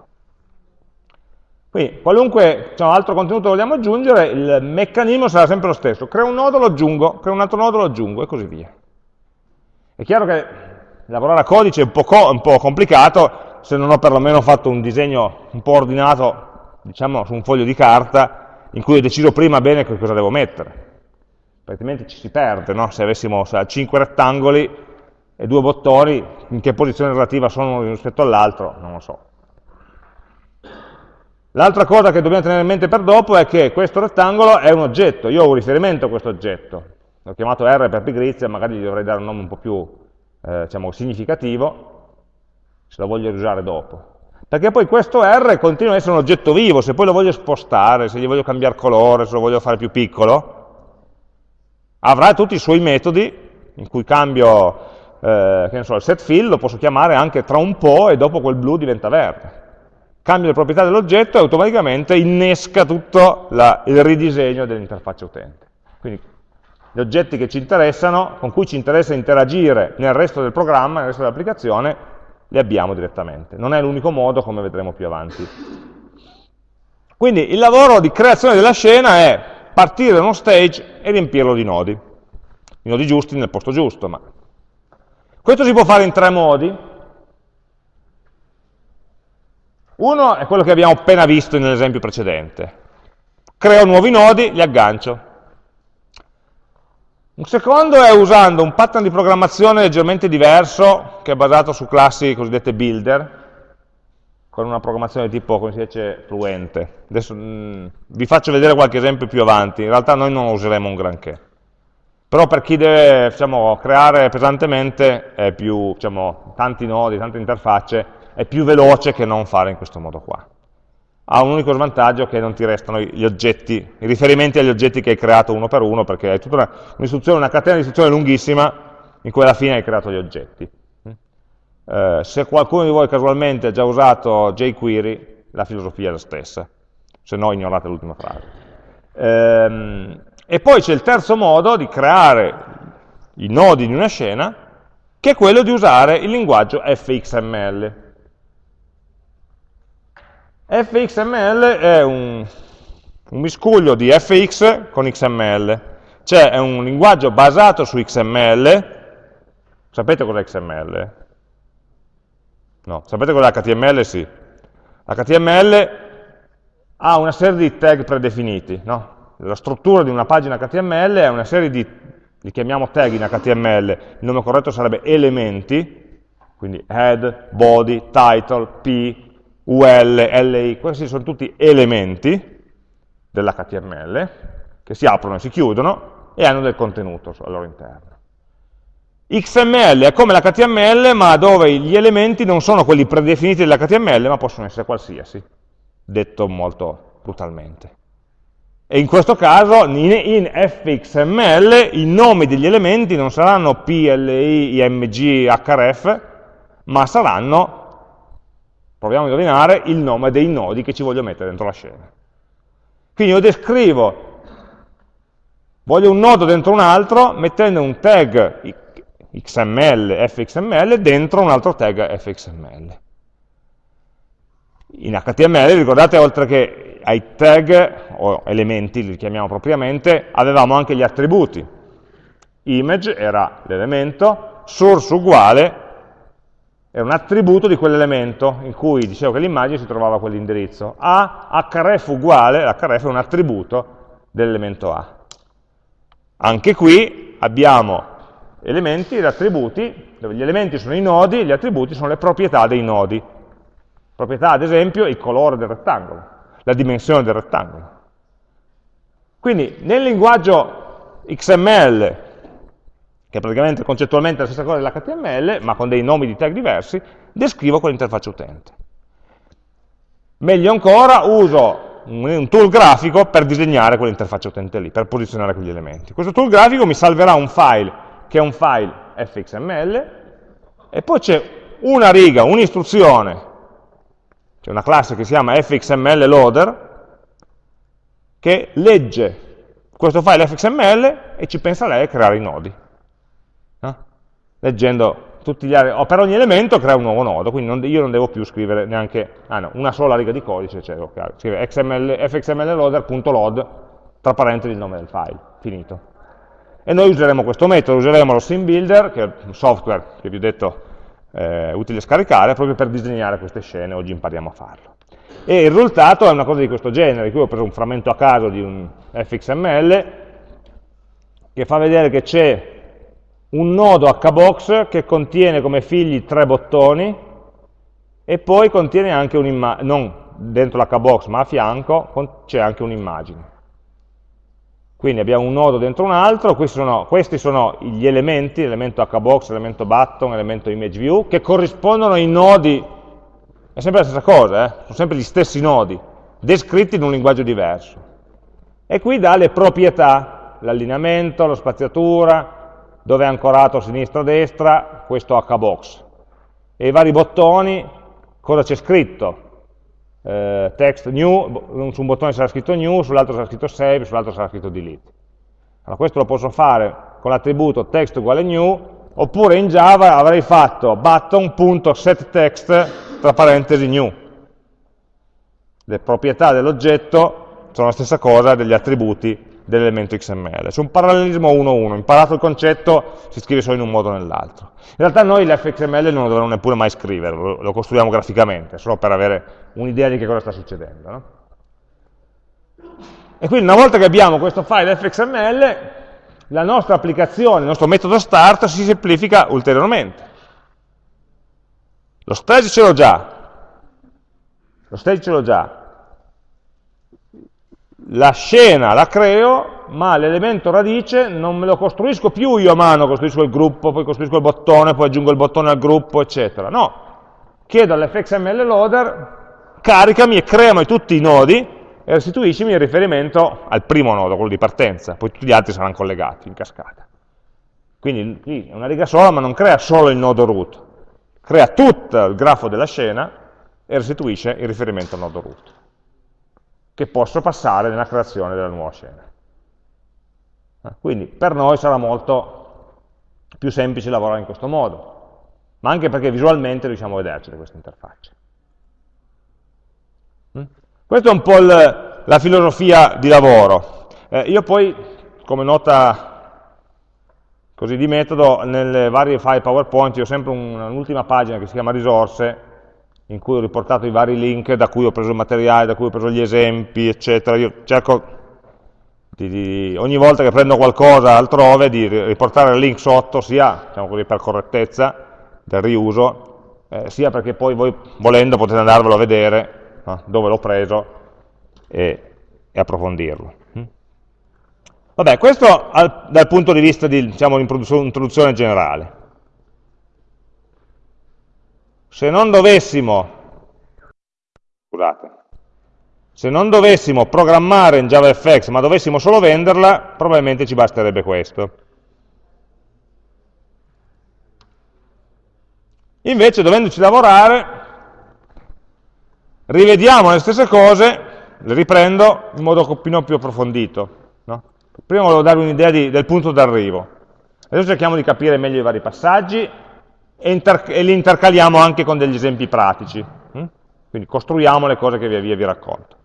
Quindi, qualunque diciamo, altro contenuto vogliamo aggiungere, il meccanismo sarà sempre lo stesso. Creo un nodo, lo aggiungo, creo un altro nodo, lo aggiungo, e così via. È chiaro che lavorare a codice è un po', co un po complicato se non ho perlomeno fatto un disegno un po' ordinato, diciamo, su un foglio di carta, in cui ho deciso prima bene cosa devo mettere, altrimenti ci si perde, no? se avessimo 5 rettangoli e due bottoni, in che posizione relativa sono rispetto all'altro, non lo so. L'altra cosa che dobbiamo tenere in mente per dopo è che questo rettangolo è un oggetto, io ho un riferimento a questo oggetto, l'ho chiamato R per pigrizia, magari gli dovrei dare un nome un po' più eh, diciamo, significativo, se lo voglio usare dopo. Perché poi questo R continua ad essere un oggetto vivo, se poi lo voglio spostare, se gli voglio cambiare colore, se lo voglio fare più piccolo, avrà tutti i suoi metodi in cui cambio eh, so, il set fill, lo posso chiamare anche tra un po' e dopo quel blu diventa verde. Cambio le proprietà dell'oggetto e automaticamente innesca tutto la, il ridisegno dell'interfaccia utente. Quindi gli oggetti che ci interessano, con cui ci interessa interagire nel resto del programma, nel resto dell'applicazione, le abbiamo direttamente. Non è l'unico modo, come vedremo più avanti. Quindi il lavoro di creazione della scena è partire da uno stage e riempirlo di nodi. I nodi giusti nel posto giusto. Ma... Questo si può fare in tre modi. Uno è quello che abbiamo appena visto nell'esempio precedente. Creo nuovi nodi, li aggancio. Un secondo è usando un pattern di programmazione leggermente diverso, che è basato su classi cosiddette builder, con una programmazione tipo, come si dice, fluente. Adesso mh, mm, vi faccio vedere qualche esempio più avanti, in realtà noi non useremo un granché. Però per chi deve diciamo, creare pesantemente, più, diciamo, tanti nodi, tante interfacce, è più veloce che non fare in questo modo qua ha un unico svantaggio che non ti restano gli oggetti, i riferimenti agli oggetti che hai creato uno per uno, perché è tutta una, una catena di istruzioni lunghissima in cui alla fine hai creato gli oggetti. Eh, se qualcuno di voi casualmente ha già usato jQuery, la filosofia è la stessa, se no ignorate l'ultima frase. Ehm, e poi c'è il terzo modo di creare i nodi di una scena, che è quello di usare il linguaggio fxml. fxml è un, un miscuglio di fx con xml, cioè è un linguaggio basato su XML, sapete cos'è XML? No, sapete cos'è HTML? Sì. HTML ha una serie di tag predefiniti, no? La struttura di una pagina HTML è una serie di li chiamiamo tag in HTML, il nome corretto sarebbe elementi, quindi head, body, title, p, ul, li, questi sono tutti elementi dell'HTML che si aprono e si chiudono e hanno del contenuto al loro interno. XML è come l'HTML, ma dove gli elementi non sono quelli predefiniti dell'HTML, ma possono essere qualsiasi, detto molto brutalmente. E in questo caso, in, fxml, i nomi degli elementi non saranno pli, img, href, ma saranno, proviamo a indovinare, il nome dei nodi che ci voglio mettere dentro la scena. Quindi io descrivo, voglio un nodo dentro un altro, mettendo un tag XML, fxml, dentro un altro tag fxml. In HTML, ricordate, oltre che ai tag, o elementi, li chiamiamo propriamente, avevamo anche gli attributi. Image era l'elemento, source uguale è un attributo di quell'elemento in cui dicevo che l'immagine si trovava quell'indirizzo. A, href uguale, l'href è un attributo dell'elemento A. Anche qui abbiamo elementi ed attributi, dove gli elementi sono i nodi e gli attributi sono le proprietà dei nodi. Proprietà, ad esempio, il colore del rettangolo, la dimensione del rettangolo. Quindi nel linguaggio XML, che è praticamente concettualmente la stessa cosa dell'HTML, ma con dei nomi di tag diversi, descrivo quell'interfaccia utente. Meglio ancora, uso un tool grafico per disegnare quell'interfaccia utente lì, per posizionare quegli elementi. Questo tool grafico mi salverà un file che è un file fxml, e poi c'è una riga, un'istruzione, c'è una classe che si chiama fxml loader, che legge questo file fxml e ci pensa lei a creare i nodi. No? Leggendo tutti gli altri, per ogni elemento crea un nuovo nodo, quindi non, io non devo più scrivere neanche ah no, una sola riga di codice, cioè okay, scrive xml, fxmlloader.load, tra parentesi il nome del file, finito. E noi useremo questo metodo, useremo lo sim builder, che è un software che vi ho detto è utile scaricare, proprio per disegnare queste scene, oggi impariamo a farlo. E il risultato è una cosa di questo genere, qui ho preso un frammento a caso di un fxml, che fa vedere che c'è un nodo hbox che contiene come figli tre bottoni, e poi contiene anche un'immagine, non dentro l'hbox ma a fianco, c'è anche un'immagine. Quindi abbiamo un nodo dentro un altro, questi sono, questi sono gli elementi, l'elemento hbox, l'elemento button, l'elemento image view, che corrispondono ai nodi, è sempre la stessa cosa, eh? sono sempre gli stessi nodi, descritti in un linguaggio diverso. E qui dà le proprietà, l'allineamento, la spaziatura, dove è ancorato a sinistra a destra, questo hbox. E i vari bottoni, cosa c'è scritto, eh, text new, su un bottone sarà scritto new, sull'altro sarà scritto save, sull'altro sarà scritto delete. Allora questo lo posso fare con l'attributo text uguale new, oppure in Java avrei fatto button.setText tra parentesi new. Le proprietà dell'oggetto sono la stessa cosa degli attributi dell'elemento XML. C'è un parallelismo 1-1, imparato il concetto si scrive solo in un modo o nell'altro. In realtà noi l'FXML non lo dovremmo neppure mai scrivere, lo, costruiamo graficamente, solo per avere un'idea di che cosa sta succedendo. No? E quindi una volta che abbiamo questo file fxml, la nostra applicazione, il nostro metodo start si semplifica ulteriormente. Lo stage ce l'ho già, lo stage ce l'ho già, la scena la creo, ma l'elemento radice non me lo costruisco più io a mano, costruisco il gruppo, poi costruisco il bottone, poi aggiungo il bottone al gruppo, eccetera. No, chiedo all'fxml loader, caricami e creami tutti i nodi e restituiscimi il riferimento al primo nodo, quello di partenza, poi tutti gli altri saranno collegati in cascata. Quindi qui è una riga sola, ma non crea solo il nodo root, crea tutto il grafo della scena e restituisce il riferimento al nodo root che posso passare nella creazione della nuova scena. Ah, quindi per noi sarà molto più semplice lavorare in questo modo, ma anche perché visualmente riusciamo a vederci queste interfacce. Questa è un po' il, la filosofia di lavoro. Eh, io poi, come nota così di metodo, nelle varie file PowerPoint ho sempre un'ultima pagina che si chiama risorse, in cui ho riportato i vari link da cui ho preso il materiale, da cui ho preso gli esempi, eccetera. Io cerco di, di, ogni volta che prendo qualcosa altrove di riportare il link sotto, sia diciamo così, per correttezza del riuso, eh, sia perché poi voi volendo potete andarvelo a vedere no? dove l'ho preso e, e approfondirlo. Mm? Vabbè, questo al, dal punto di vista di diciamo, introduzione generale. Se non dovessimo, scusate, se non dovessimo programmare in JavaFX, ma dovessimo solo venderla, probabilmente ci basterebbe questo. Invece, dovendoci lavorare, rivediamo le stesse cose, le riprendo in modo un pochino più approfondito. No? Prima volevo darvi un'idea del punto d'arrivo. Adesso cerchiamo di capire meglio i vari passaggi e, e, li intercaliamo anche con degli esempi pratici. Hm? Quindi costruiamo le cose che via via vi racconto.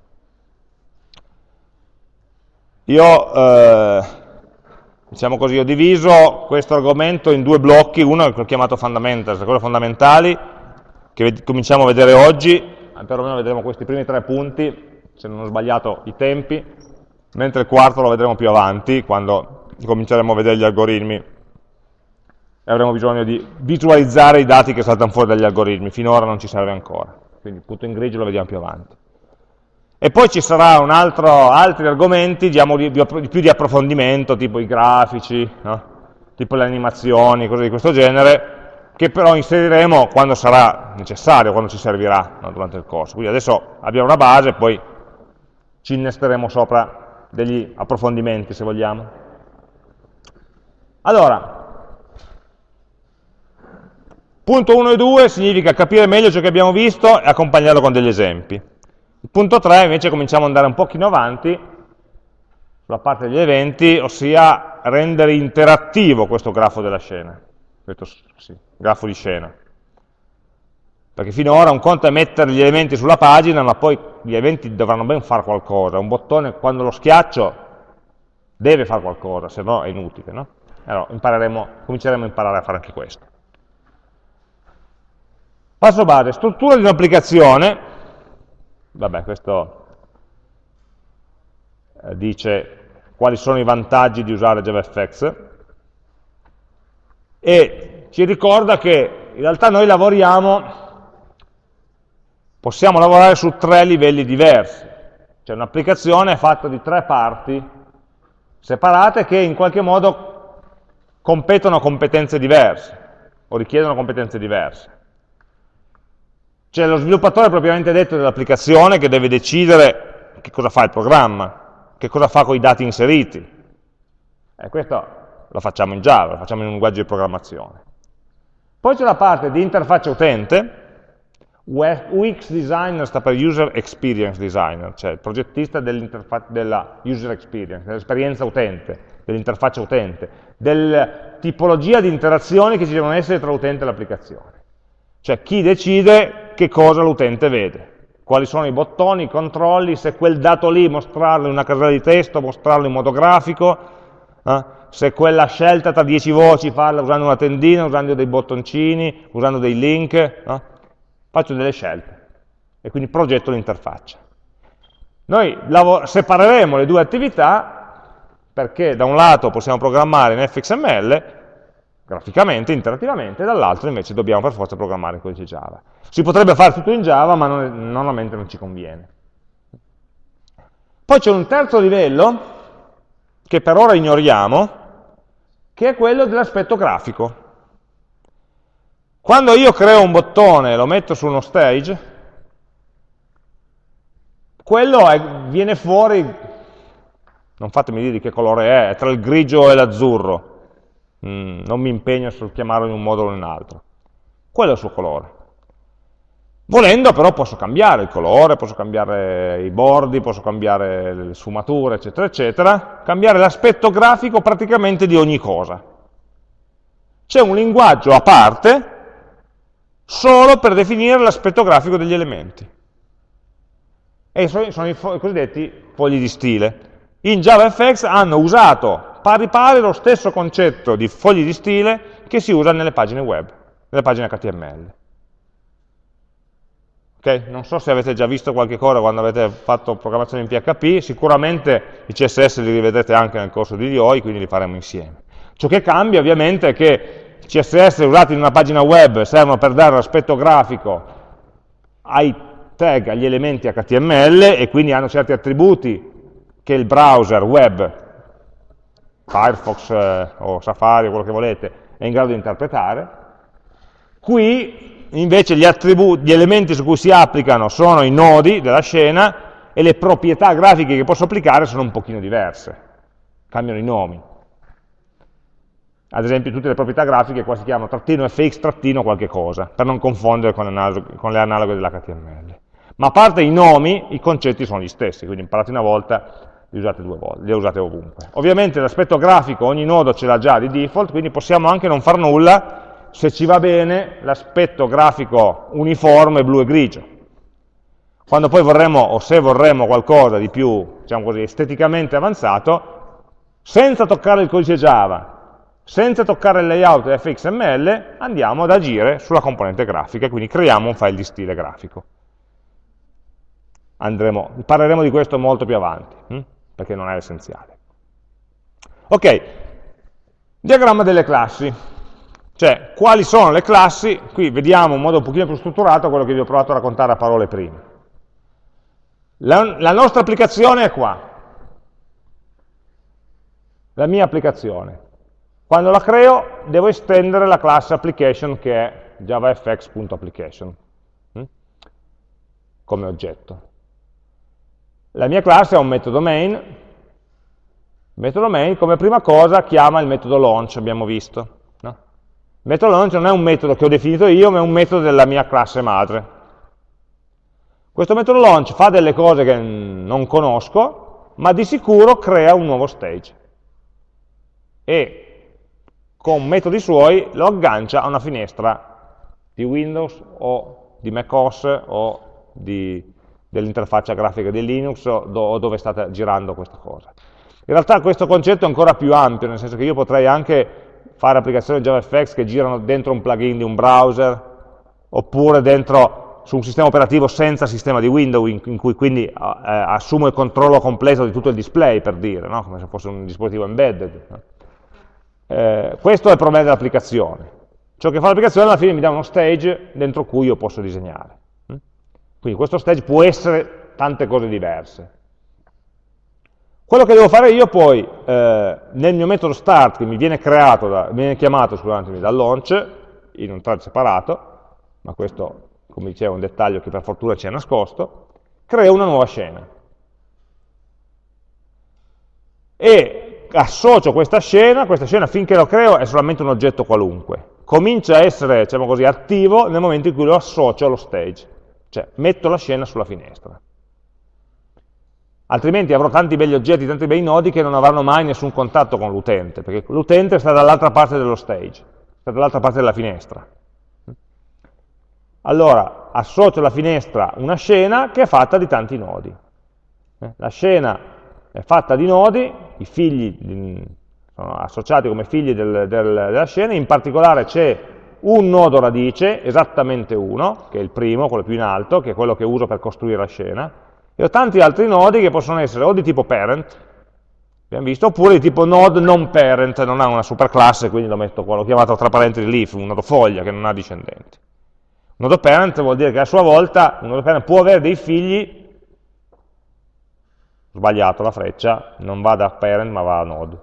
Io, eh, diciamo così, ho diviso questo argomento in due blocchi, uno che ho chiamato fundamentals, quello fondamentali, che cominciamo a vedere oggi, perlomeno vedremo questi primi tre punti, se non ho sbagliato i tempi, mentre il quarto lo vedremo più avanti, quando cominceremo a vedere gli algoritmi e avremo bisogno di visualizzare i dati che saltano fuori dagli algoritmi, finora non ci serve ancora, quindi il punto in grigio lo vediamo più avanti. E poi ci saranno altri argomenti diciamo, di, di, più di approfondimento, tipo i grafici, no? tipo le animazioni, cose di questo genere, che però inseriremo quando sarà necessario, quando ci servirà no? durante il corso. Quindi adesso abbiamo una base, poi ci innesteremo sopra degli approfondimenti, se vogliamo. Allora, punto 1 e 2 significa capire meglio ciò che abbiamo visto e accompagnarlo con degli esempi. Il punto 3 invece cominciamo ad andare un pochino avanti sulla parte degli eventi, ossia rendere interattivo questo grafo della scena, questo sì, grafo di scena. Perché finora un conto è mettere gli elementi sulla pagina, ma poi gli eventi dovranno ben fare qualcosa. Un bottone, quando lo schiaccio, deve fare qualcosa, se no è inutile. No? Allora cominceremo a imparare a fare anche questo. Passo base, struttura di un'applicazione, vabbè, questo eh, dice quali sono i vantaggi di usare JavaFX e ci ricorda che in realtà noi lavoriamo, possiamo lavorare su tre livelli diversi, cioè un'applicazione è fatta di tre parti separate che in qualche modo competono competenze diverse o richiedono competenze diverse. C'è lo sviluppatore propriamente detto dell'applicazione che deve decidere che cosa fa il programma, che cosa fa con i dati inseriti. E questo lo facciamo in Java, lo facciamo in un linguaggio di programmazione. Poi c'è la parte di interfaccia utente, UX designer sta per user experience designer, cioè il progettista della user experience, dell'esperienza utente, dell'interfaccia utente, della tipologia di interazioni che ci devono essere tra l'utente e l'applicazione. Cioè chi decide che cosa l'utente vede, quali sono i bottoni, i controlli, se quel dato lì mostrarlo in una casella di testo, mostrarlo in modo grafico, eh? Se quella scelta tra dieci voci farla usando una tendina, usando dei bottoncini, usando dei link, eh? faccio delle scelte e quindi progetto l'interfaccia. Noi separeremo le due attività perché da un lato possiamo programmare in fxml graficamente, interattivamente, dall'altro invece dobbiamo per forza programmare in codice Java. Si potrebbe fare tutto in Java, ma non, normalmente non ci conviene. Poi c'è un terzo livello, che per ora ignoriamo, che è quello dell'aspetto grafico. Quando io creo un bottone e lo metto su uno stage, quello è, viene fuori, non fatemi dire di che colore è, è tra il grigio e l'azzurro, mm, non mi impegno sul chiamarlo in un modo o in un altro. Quello è il suo colore. Volendo però posso cambiare il colore, posso cambiare i bordi, posso cambiare le sfumature, eccetera, eccetera, cambiare l'aspetto grafico praticamente di ogni cosa. C'è un linguaggio a parte solo per definire l'aspetto grafico degli elementi. E sono, i cosiddetti fogli di stile. In JavaFX hanno usato pari pari lo stesso concetto di fogli di stile che si usa nelle pagine web, nelle pagine HTML. Okay? Non so se avete già visto qualche cosa quando avete fatto programmazione in PHP, sicuramente i CSS li rivedrete anche nel corso di DOI, quindi li faremo insieme. Ciò che cambia ovviamente è che i CSS usati in una pagina web servono per dare l'aspetto grafico ai tag, agli elementi HTML e quindi hanno certi attributi che il browser web, Firefox eh, o Safari o quello che volete, è in grado di interpretare. Qui invece gli, gli elementi su cui si applicano sono i nodi della scena e le proprietà grafiche che posso applicare sono un pochino diverse, cambiano i nomi. Ad esempio tutte le proprietà grafiche qua si chiamano trattino fx trattino qualche cosa, per non confondere con, con le analoghe dell'HTML. Ma a parte i nomi, i concetti sono gli stessi, quindi imparati una volta, li usate due volte, li usate ovunque. Ovviamente l'aspetto grafico ogni nodo ce l'ha già di default, quindi possiamo anche non far nulla se ci va bene, l'aspetto grafico uniforme blu e grigio. Quando poi vorremmo, o se vorremmo qualcosa di più, diciamo così, esteticamente avanzato, senza toccare il codice Java, senza toccare il layout fxml, andiamo ad agire sulla componente grafica, quindi creiamo un file di stile grafico. Andremo, parleremo di questo molto più avanti, hm? perché non è essenziale. Ok, diagramma delle classi. Cioè, quali sono le classi? Qui vediamo in modo un pochino più strutturato quello che vi ho provato a raccontare a parole prima. La, la nostra applicazione è qua. La mia applicazione. Quando la creo devo estendere la classe application che è javafx.application hm? come oggetto. La mia classe ha un metodo main, metodo main come prima cosa chiama il metodo launch, abbiamo visto. Metodo launch non è un metodo che ho definito io, ma è un metodo della mia classe madre. Questo metodo launch fa delle cose che non conosco, ma di sicuro crea un nuovo stage. E con metodi suoi lo aggancia a una finestra di Windows o di macOS o dell'interfaccia grafica di Linux o, do, o dove state girando questa cosa. In realtà questo concetto è ancora più ampio, nel senso che io potrei anche fare applicazioni JavaFX che girano dentro un plugin di un browser, oppure dentro su un sistema operativo senza sistema di window, in, in cui quindi eh, assumo il controllo completo di tutto il display, per dire, no? come se fosse un dispositivo embedded. Eh, questo è il problema dell'applicazione. Ciò che fa l'applicazione alla fine mi dà uno stage dentro cui io posso disegnare. Quindi questo stage può essere tante cose diverse. Quello che devo fare io poi, eh, nel mio metodo start, che mi viene, creato da, viene chiamato dal launch, in un thread separato, ma questo, come dicevo, è un dettaglio che per fortuna ci è nascosto, creo una nuova scena. E associo questa scena, questa scena finché lo creo è solamente un oggetto qualunque. Comincia a essere, diciamo così, attivo nel momento in cui lo associo allo stage, cioè metto la scena sulla finestra altrimenti avrò tanti belli oggetti, tanti bei nodi che non avranno mai nessun contatto con l'utente, perché l'utente sta dall'altra parte dello stage, sta dall'altra parte della finestra. Allora, associo alla finestra una scena che è fatta di tanti nodi. Eh, la scena è fatta di nodi, i figli sono associati come figli del, del, della scena, in particolare c'è un nodo radice, esattamente uno, che è il primo, quello più in alto, che è quello che uso per costruire la scena, e ho tanti altri nodi che possono essere o di tipo parent, abbiamo visto, oppure di tipo node non parent, non ha una superclasse, quindi lo metto qua, l'ho chiamato tra parentesi leaf, un nodo foglia che non ha discendenti. Un nodo parent vuol dire che a sua volta un nodo parent può avere dei figli, sbagliato la freccia, non va da parent ma va a node.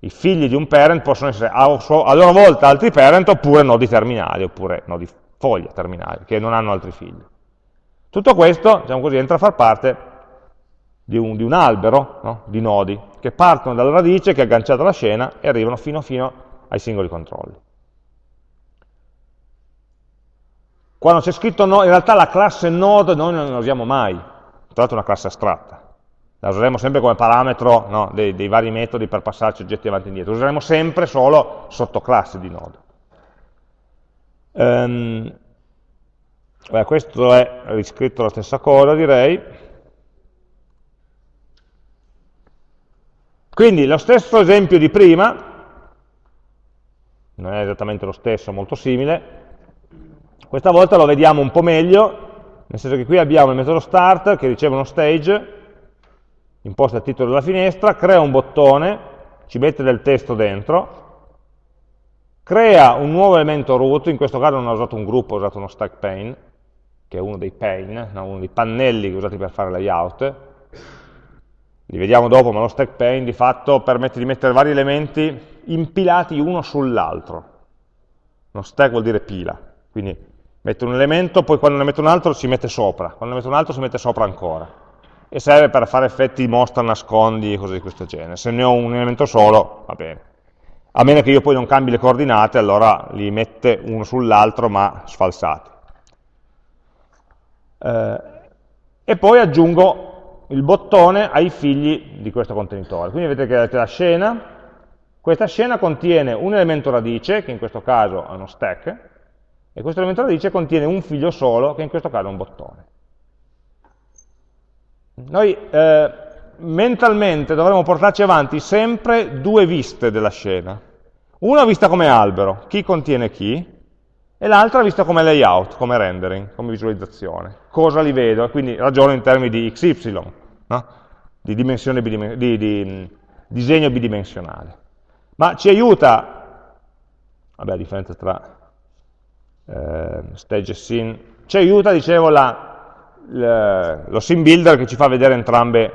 I figli di un parent possono essere a, a loro volta altri parent oppure nodi terminali, oppure nodi foglia terminali, che non hanno altri figli. Tutto questo, diciamo così, entra a far parte di un, di un albero no? di nodi che partono dalla radice che è agganciata alla scena e arrivano fino, fino ai singoli controlli. Quando c'è scritto no, in realtà la classe node noi non la usiamo mai, tra l'altro è una classe astratta, la useremo sempre come parametro no, dei, dei, vari metodi per passarci oggetti avanti e indietro, useremo sempre solo sottoclasse di node. Um, Beh, questo è riscritto la stessa cosa, direi. Quindi lo stesso esempio di prima, non è esattamente lo stesso, molto simile, questa volta lo vediamo un po' meglio nel senso che qui abbiamo il metodo start che riceve uno stage, imposta il titolo della finestra, crea un bottone, ci mette del testo dentro, crea un nuovo elemento root, in questo caso non ho usato un gruppo, ho usato uno stack pane, che è uno dei pane, no? uno dei pannelli usati per fare layout, li vediamo dopo, ma lo stack pane di fatto permette di mettere vari elementi impilati uno sull'altro. Uno stack vuol dire pila, quindi metto un elemento, poi quando ne metto un altro si mette sopra, quando ne metto un altro si mette sopra ancora. E serve per fare effetti mostra, nascondi e cose di questo genere. Se ne ho un elemento solo, va bene. A meno che io poi non cambi le coordinate, allora li mette uno sull'altro ma sfalsati. Eh, e poi aggiungo il bottone ai figli di questo contenitore. Quindi vedete che avete la scena, questa scena contiene un elemento radice, che in questo caso è uno stack, e questo elemento radice contiene un figlio solo, che in questo caso è un bottone. Noi eh, mentalmente dovremmo portarci avanti sempre due viste della scena. Una vista come albero, chi contiene chi, e l'altra vista come layout, come rendering, come visualizzazione. Cosa li vedo? quindi ragiono in termini di XY, no? di, dimensione bidimen di, di mm, disegno bidimensionale. Ma ci aiuta, vabbè a differenza tra eh, stage e scene, ci aiuta, dicevo, la, la, lo scene builder che ci fa vedere entrambe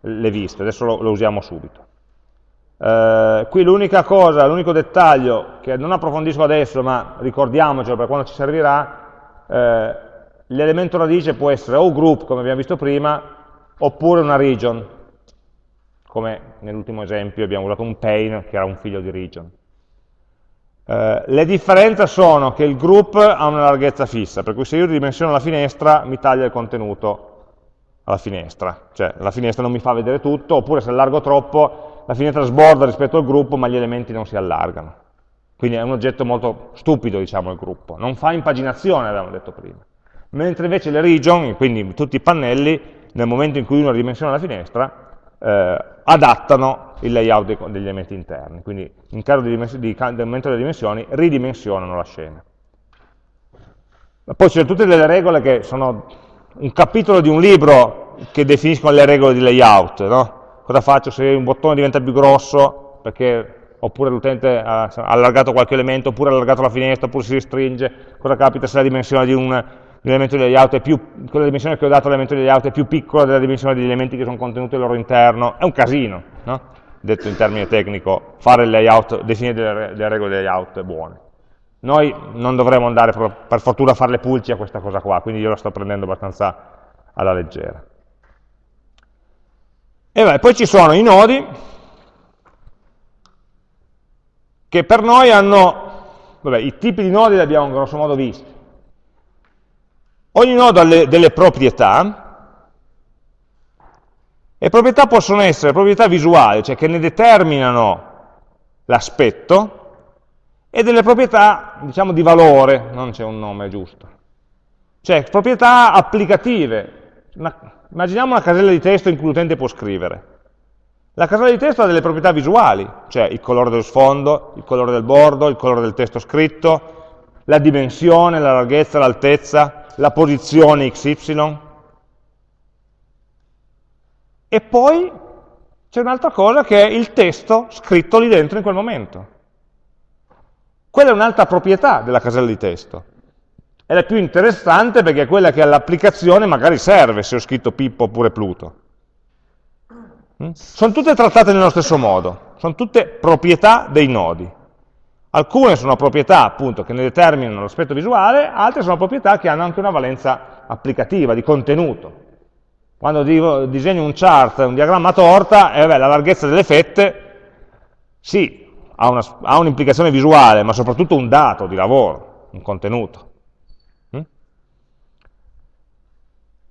le viste, adesso lo, lo usiamo subito. Eh, qui l'unica cosa, l'unico dettaglio che non approfondisco adesso, ma ricordiamocelo per quando ci servirà, eh, l'elemento radice può essere o group, come abbiamo visto prima, oppure una region, come nell'ultimo esempio abbiamo usato un pane che era un figlio di region. Eh, le differenze sono che il group ha una larghezza fissa, per cui se io ridimensiono la finestra mi taglia il contenuto alla finestra, cioè la finestra non mi fa vedere tutto, oppure se allargo troppo la finestra sborda rispetto al gruppo ma gli elementi non si allargano. Quindi è un oggetto molto stupido, diciamo, il gruppo. Non fa impaginazione, avevamo detto prima. Mentre invece le region, quindi tutti i pannelli, nel momento in cui uno ridimensiona la finestra, eh, adattano il layout dei, degli elementi interni, quindi in caso di, di, aumento delle dimensioni ridimensionano la scena. Poi sono tutte delle regole che sono un capitolo di un libro che definiscono le regole di layout, no? Cosa faccio se un bottone diventa più grosso, perché, oppure l'utente ha allargato qualche elemento, oppure ha allargato la finestra, oppure si restringe, cosa capita se la dimensione di un, di elemento di layout è più, con la dimensione che ho dato all'elemento di layout è più piccola della dimensione degli elementi che sono contenuti al loro interno, è un casino, no? detto in termine tecnico, fare il layout, definire delle, delle regole di layout buone. Noi non dovremo andare per fortuna a fare le pulci a questa cosa qua, quindi io la sto prendendo abbastanza alla leggera. E beh, poi ci sono i nodi che per noi hanno, vabbè, i tipi di nodi li abbiamo grosso modo visti. Ogni nodo ha le, delle proprietà, e proprietà possono essere proprietà visuali, cioè che ne determinano l'aspetto, e delle proprietà, diciamo, di valore, non c'è un nome giusto. Cioè, proprietà applicative. Una, immaginiamo una casella di testo in cui l'utente può scrivere. La casella di testo ha delle proprietà visuali, cioè il colore dello sfondo, il colore del bordo, il colore del testo scritto, la dimensione, la larghezza, l'altezza, la posizione XY. E poi c'è un'altra cosa che è il testo scritto lì dentro in quel momento. Quella è un'altra proprietà della casella di testo. È la più interessante perché è quella che all'applicazione magari serve se ho scritto Pippo oppure Pluto. Mm? Sono tutte trattate nello stesso modo, sono tutte proprietà dei nodi. Alcune sono proprietà appunto che ne determinano l'aspetto visuale, altre sono proprietà che hanno anche una valenza applicativa, di contenuto. Quando disegno un chart, un diagramma torta, eh, beh, la larghezza delle fette, sì, ha un'implicazione un visuale, ma soprattutto un dato di lavoro, un contenuto.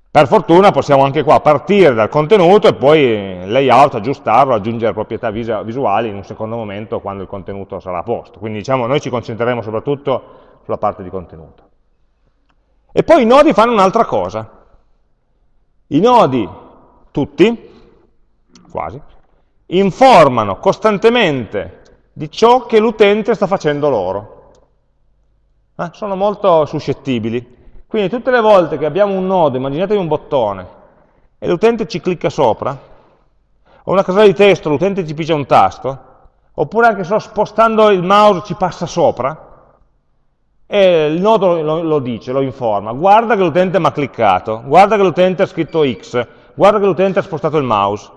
Per fortuna possiamo anche qua partire dal contenuto e poi layout, aggiustarlo, aggiungere proprietà visuali in un secondo momento quando il contenuto sarà a posto. Quindi diciamo noi ci concentreremo soprattutto sulla parte di contenuto. E poi i nodi fanno un'altra cosa. I nodi, tutti, quasi, informano costantemente di ciò che l'utente sta facendo loro. Eh? Sono molto suscettibili. Quindi tutte le volte che abbiamo un nodo, immaginatevi un bottone, e l'utente ci clicca sopra, o una casella di testo, l'utente ci pigia un tasto, oppure anche solo spostando il mouse ci passa sopra, e il nodo lo, lo dice, lo informa, guarda che l'utente mi ha cliccato, guarda che l'utente ha scritto X, guarda che l'utente ha spostato il mouse.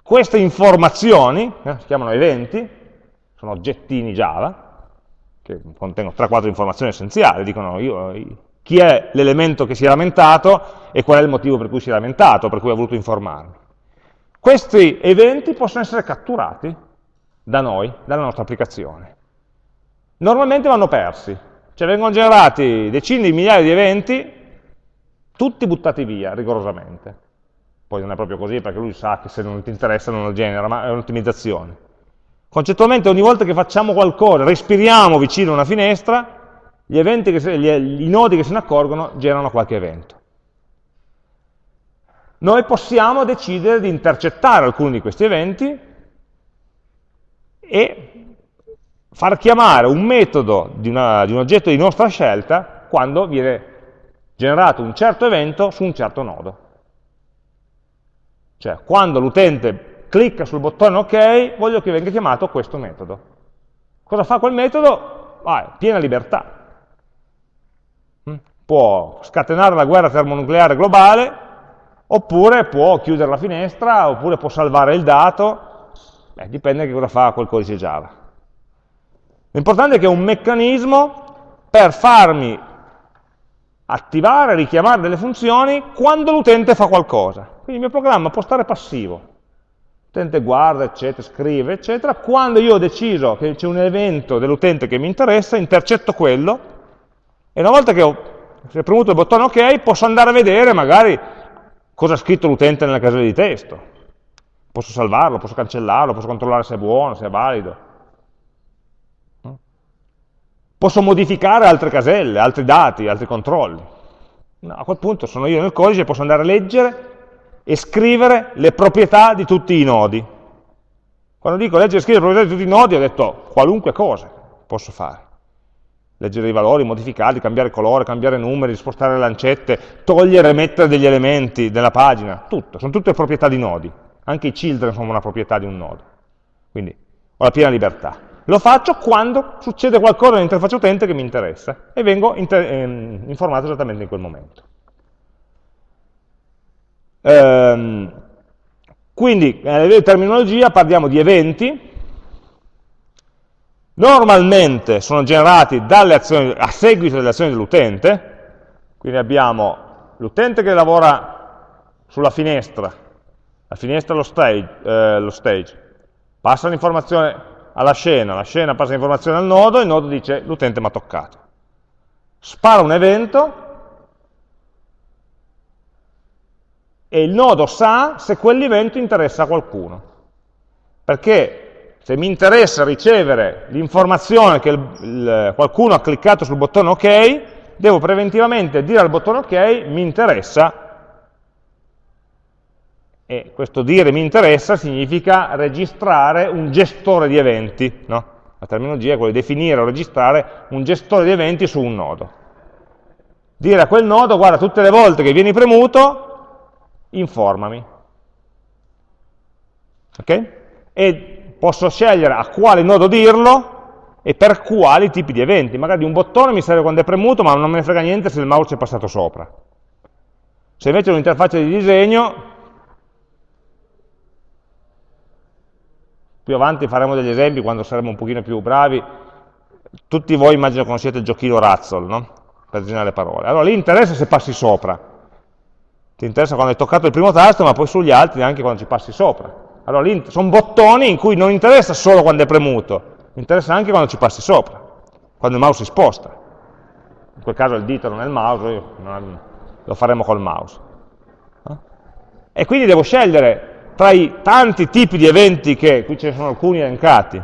Queste informazioni, eh, si chiamano eventi, sono oggettini Java, che contengono 3-4 informazioni essenziali, dicono io, chi è l'elemento che si è lamentato e qual è il motivo per cui si è lamentato, per cui ha voluto informarmi. Questi eventi possono essere catturati da noi, dalla nostra applicazione. Normalmente vanno persi, cioè vengono generati decine di migliaia di eventi, tutti buttati via rigorosamente poi non è proprio così perché lui sa che se non ti interessa non lo genera, ma è un'ottimizzazione. Concettualmente ogni volta che facciamo qualcosa, respiriamo vicino a una finestra, gli eventi che, gli, i nodi che se ne accorgono generano qualche evento. Noi possiamo decidere di intercettare alcuni di questi eventi e far chiamare un metodo di, una, di un oggetto di nostra scelta quando viene generato un certo evento su un certo nodo. Cioè, quando l'utente clicca sul bottone OK, voglio che venga chiamato questo metodo. Cosa fa quel metodo? Ah, piena libertà. Mm? Può scatenare la guerra termonucleare globale, oppure può chiudere la finestra, oppure può salvare il dato, Beh, dipende che cosa fa quel codice Java. L'importante è che è un meccanismo per farmi attivare, richiamare delle funzioni quando l'utente fa qualcosa. Quindi il mio programma può stare passivo. L'utente guarda, eccetera, scrive, eccetera. Quando io ho deciso che c'è un evento dell'utente che mi interessa, intercetto quello, e una volta che ho premuto il bottone OK, posso andare a vedere magari cosa ha scritto l'utente nella casella di testo. Posso salvarlo, posso cancellarlo, posso controllare se è buono, se è valido. Posso modificare altre caselle, altri dati, altri controlli. No, a quel punto sono io nel codice, posso andare a leggere e scrivere le proprietà di tutti i nodi. Quando dico leggere e scrivere le proprietà di tutti i nodi, ho detto qualunque cosa posso fare. Leggere i valori, modificarli, cambiare colore, cambiare numeri, spostare le lancette, togliere e mettere degli elementi della pagina, tutto. Sono tutte proprietà di nodi. Anche i children sono una proprietà di un nodo. Quindi ho la piena libertà. Lo faccio quando succede qualcosa nell'interfaccia utente che mi interessa e vengo ehm, informato esattamente in quel momento. Ehm, quindi, a livello di terminologia, parliamo di eventi, normalmente sono generati azioni, a seguito delle azioni dell'utente, quindi abbiamo l'utente che lavora sulla finestra, la finestra lo stage, eh, lo stage. passa l'informazione alla scena, la scena passa l'informazione al nodo, il nodo dice l'utente mi ha toccato. Spara un evento e il nodo sa se quell'evento interessa a qualcuno. Perché se mi interessa ricevere l'informazione che il, il, qualcuno ha cliccato sul bottone OK, devo preventivamente dire al bottone OK mi interessa e questo dire mi interessa significa registrare un gestore di eventi, no? la terminologia è quella di definire o registrare un gestore di eventi su un nodo. Dire a quel nodo, guarda, tutte le volte che vieni premuto, informami. Ok? E posso scegliere a quale nodo dirlo e per quali tipi di eventi. Magari un bottone mi serve quando è premuto, ma non me ne frega niente se il mouse è passato sopra. Se invece è un'interfaccia di disegno, Più avanti faremo degli esempi quando saremo un pochino più bravi. Tutti voi immagino conoscete il giochino Razzle, no? Per disegnare le parole. Allora lì interessa se passi sopra. Ti interessa quando hai toccato il primo tasto, ma poi sugli altri anche quando ci passi sopra. Allora lì sono bottoni in cui non interessa solo quando è premuto, interessa anche quando ci passi sopra, quando il mouse si sposta. In quel caso il dito non è il mouse, lo faremo col mouse. Eh? E quindi devo scegliere tra i tanti tipi di eventi che, qui ce ne sono alcuni elencati,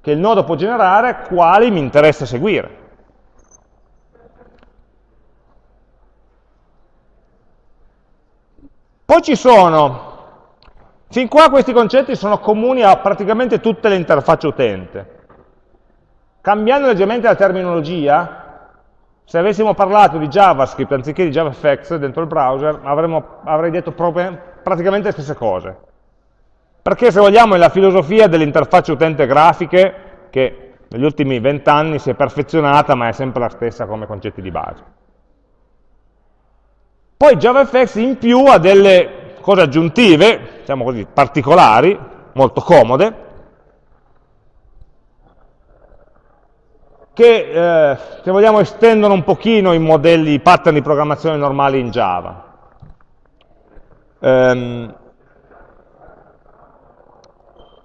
che il nodo può generare, quali mi interessa seguire. Poi ci sono, fin qua questi concetti sono comuni a praticamente tutte le interfacce utente. cambiando leggermente la terminologia, se avessimo parlato di JavaScript anziché di JavaFX dentro il browser, avremmo, avrei detto praticamente le stesse cose. Perché se vogliamo è la filosofia delle interfacce utente grafiche che negli ultimi vent'anni si è perfezionata, ma è sempre la stessa come concetti di base. Poi JavaFX in più ha delle cose aggiuntive, diciamo così, particolari, molto comode, che, eh, se vogliamo, estendono un pochino i modelli, i pattern di programmazione normali in Java. Um,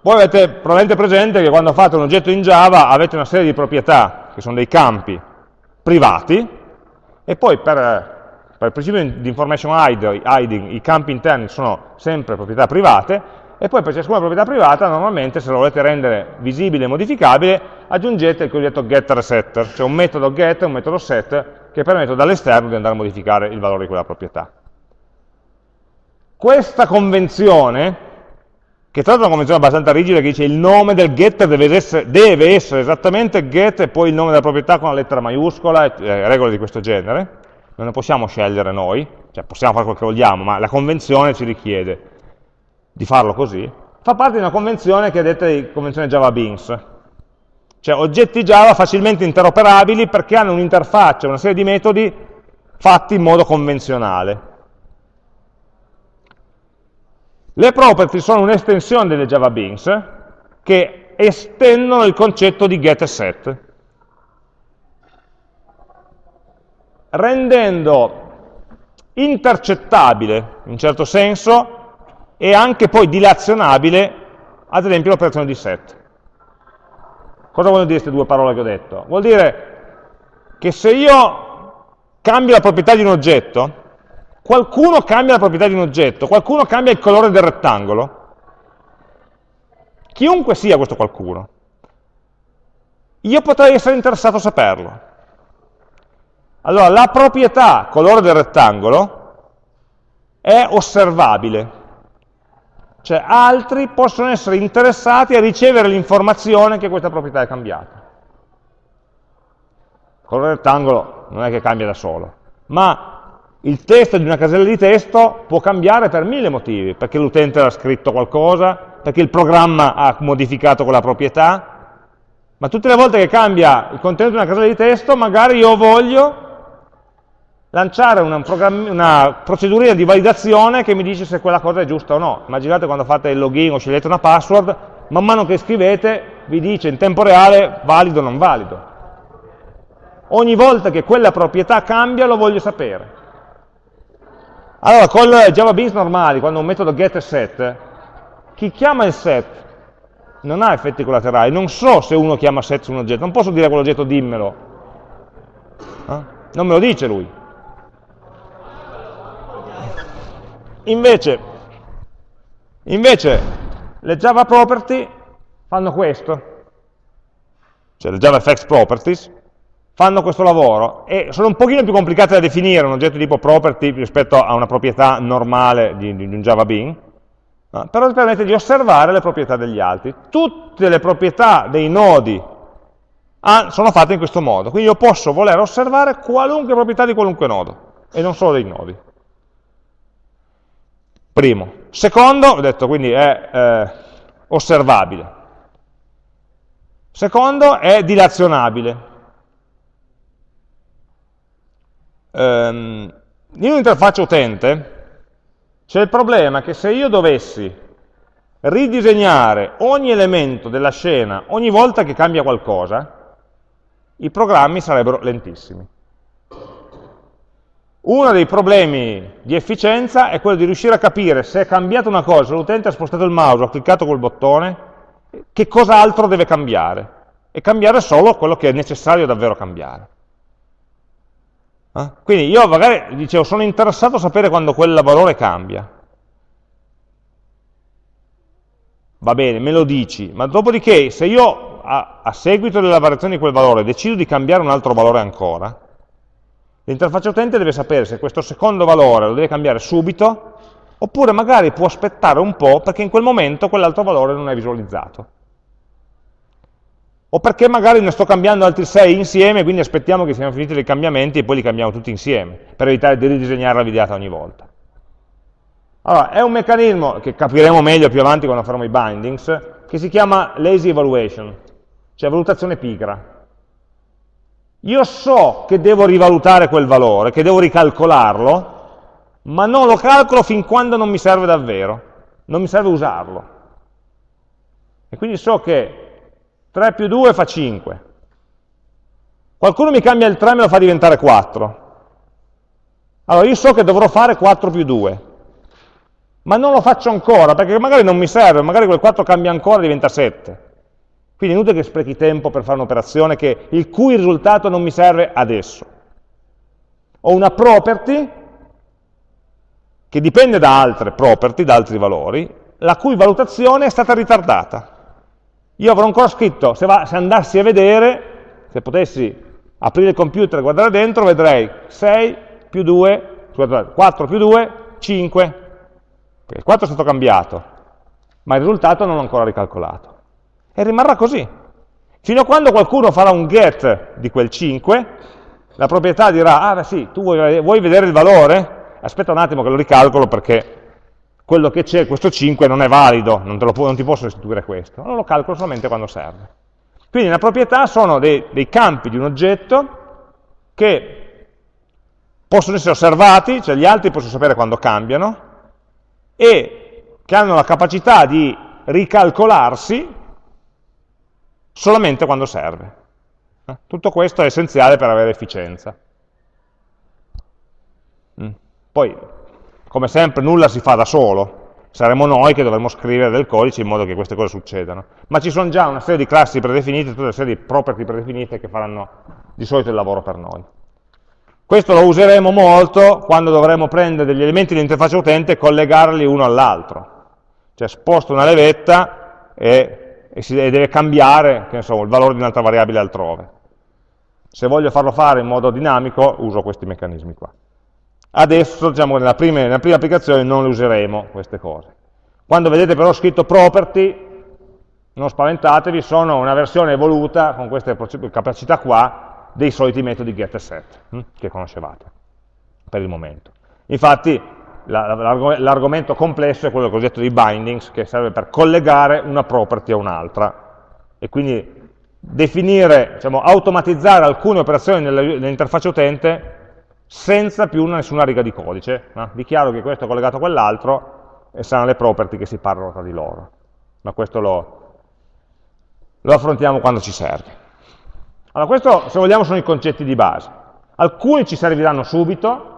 voi avete probabilmente presente che quando fate un oggetto in Java avete una serie di proprietà, che sono dei campi privati, e poi per, per il principio di information hiding i campi interni sono sempre proprietà private, e poi per ciascuna proprietà privata normalmente se lo volete rendere visibile e modificabile aggiungete il cosiddetto getter setter, cioè un metodo get e un metodo set che permettono dall'esterno di andare a modificare il valore di quella proprietà. Questa convenzione, che tra l'altro è una convenzione abbastanza rigida che dice il nome del getter deve essere, deve essere esattamente get e poi il nome della proprietà con la lettera maiuscola e eh, regole di questo genere, non ne possiamo scegliere noi, cioè possiamo fare quello che vogliamo, ma la convenzione ci richiede di farlo così, fa parte di una convenzione che è detta di convenzione Java Beans, cioè oggetti Java facilmente interoperabili perché hanno un'interfaccia, una serie di metodi fatti in modo convenzionale. Le property sono un'estensione delle Java Beans che estendono il concetto di get e set, rendendo intercettabile, in un certo senso, e anche poi dilazionabile, ad esempio l'operazione di set. Cosa vogliono dire queste due parole che ho detto? Vuol dire che se io cambio la proprietà di un oggetto, qualcuno cambia la proprietà di un oggetto, qualcuno cambia il colore del rettangolo, chiunque sia questo qualcuno, io potrei essere interessato a saperlo. Allora, la proprietà colore del rettangolo è osservabile, cioè altri possono essere interessati a ricevere l'informazione che questa proprietà è cambiata. Il rettangolo non è che cambia da solo, ma il testo di una casella di testo può cambiare per mille motivi, perché l'utente ha scritto qualcosa, perché il programma ha modificato quella proprietà, ma tutte le volte che cambia il contenuto di una casella di testo, magari io voglio lanciare una, una procedurina di validazione che mi dice se quella cosa è giusta o no. Immaginate quando fate il login o scegliete una password, man mano che scrivete vi dice in tempo reale valido o non valido. Ogni volta che quella proprietà cambia lo voglio sapere. Allora, con Java Beans normali, quando un metodo get e set, chi chiama il set non ha effetti collaterali, non so se uno chiama set su un oggetto, non posso dire a quell'oggetto dimmelo, eh? non me lo dice lui. Invece, invece le Java property fanno questo, cioè le JavaFX properties fanno questo lavoro e sono un pochino più complicate da definire un oggetto tipo property rispetto a una proprietà normale di, di un Java Bean, no? però permette di osservare le proprietà degli altri. Tutte le proprietà dei nodi sono fatte in questo modo, quindi io posso voler osservare qualunque proprietà di qualunque nodo e non solo dei nodi. Primo. Secondo, ho detto quindi è eh, osservabile. Secondo è dilazionabile. Um, in un'interfaccia utente c'è il problema che se io dovessi ridisegnare ogni elemento della scena ogni volta che cambia qualcosa, i programmi sarebbero lentissimi. Uno dei problemi di efficienza è quello di riuscire a capire se è cambiata una cosa, l'utente ha spostato il mouse, ha cliccato quel bottone, che cosa altro deve cambiare. E cambiare solo quello che è necessario davvero cambiare. Eh? Quindi io magari dicevo, sono interessato a sapere quando quel valore cambia. Va bene, me lo dici, ma dopodiché se io a, a seguito della variazione di quel valore decido di cambiare un altro valore ancora, L'interfaccia utente deve sapere se questo secondo valore lo deve cambiare subito, oppure magari può aspettare un po' perché in quel momento quell'altro valore non è visualizzato. o perché magari ne sto cambiando altri 6 insieme, quindi aspettiamo che siano finiti i cambiamenti e poi li cambiamo tutti insieme, per evitare di ridisegnare la videata ogni volta. Allora, è un meccanismo che capiremo meglio più avanti quando faremo i bindings, che si chiama lazy evaluation, cioè valutazione pigra. Io so che devo rivalutare quel valore, che devo ricalcolarlo, ma non lo calcolo fin quando non mi serve davvero, non mi serve usarlo. E quindi so che 3 più 2 fa 5. Qualcuno mi cambia il 3 e me lo fa diventare 4. Allora io so che dovrò fare 4 più 2, ma non lo faccio ancora, perché magari non mi serve, magari quel 4 cambia ancora e diventa 7. Quindi è inutile che sprechi tempo per fare un'operazione il cui risultato non mi serve adesso. Ho una property che dipende da altre property, da altri valori, la cui valutazione è stata ritardata. Io avrò ancora scritto, se, va, se andassi a vedere, se potessi aprire il computer e guardare dentro, vedrei 6 più 2, scusate, 4 più 2, 5, perché il 4 è stato cambiato, ma il risultato non l'ho ancora ricalcolato. E rimarrà così. Fino a quando qualcuno farà un get di quel 5, la proprietà dirà, ah beh sì, tu vuoi, vuoi vedere il valore? Aspetta un attimo che lo ricalcolo perché quello che c'è, questo 5, non è valido, non, lo, non, ti posso restituire questo, allora lo calcolo solamente quando serve. Quindi le proprietà sono dei, dei campi di un oggetto che possono essere osservati, cioè gli altri possono sapere quando cambiano, e che hanno la capacità di ricalcolarsi solamente quando serve. Eh, tutto questo è essenziale per avere efficienza. Mm. Poi come sempre nulla si fa da solo, saremo noi che dovremo scrivere del codice in modo che queste cose succedano. Ma ci sono già una serie di classi predefinite, tutta una serie di property predefinite che faranno di solito il lavoro per noi. Questo lo useremo molto quando dovremo prendere degli elementi dell'interfaccia utente e collegarli uno all'altro. Cioè sposto una levetta e, e, si, e deve cambiare so, il valore di un'altra variabile altrove. Se voglio farlo fare in modo dinamico, uso questi meccanismi qua. Adesso, diciamo, nella prima, nella prima applicazione non le useremo queste cose. Quando vedete però scritto property, non spaventatevi, sono una versione evoluta con queste capacità qua dei soliti metodi get e set, hm, che conoscevate per il momento. Infatti l'argomento complesso è quello cosiddetto di bindings, che serve per collegare una property a un'altra, e quindi definire, diciamo, automatizzare alcune operazioni nell'interfaccia utente senza più nessuna riga di codice. No? Dichiaro che questo è collegato a quell'altro e saranno le property che si parlano tra di loro. Ma questo lo, lo affrontiamo quando ci serve. Allora, questo, se vogliamo, sono i concetti di base. Alcuni ci serviranno subito,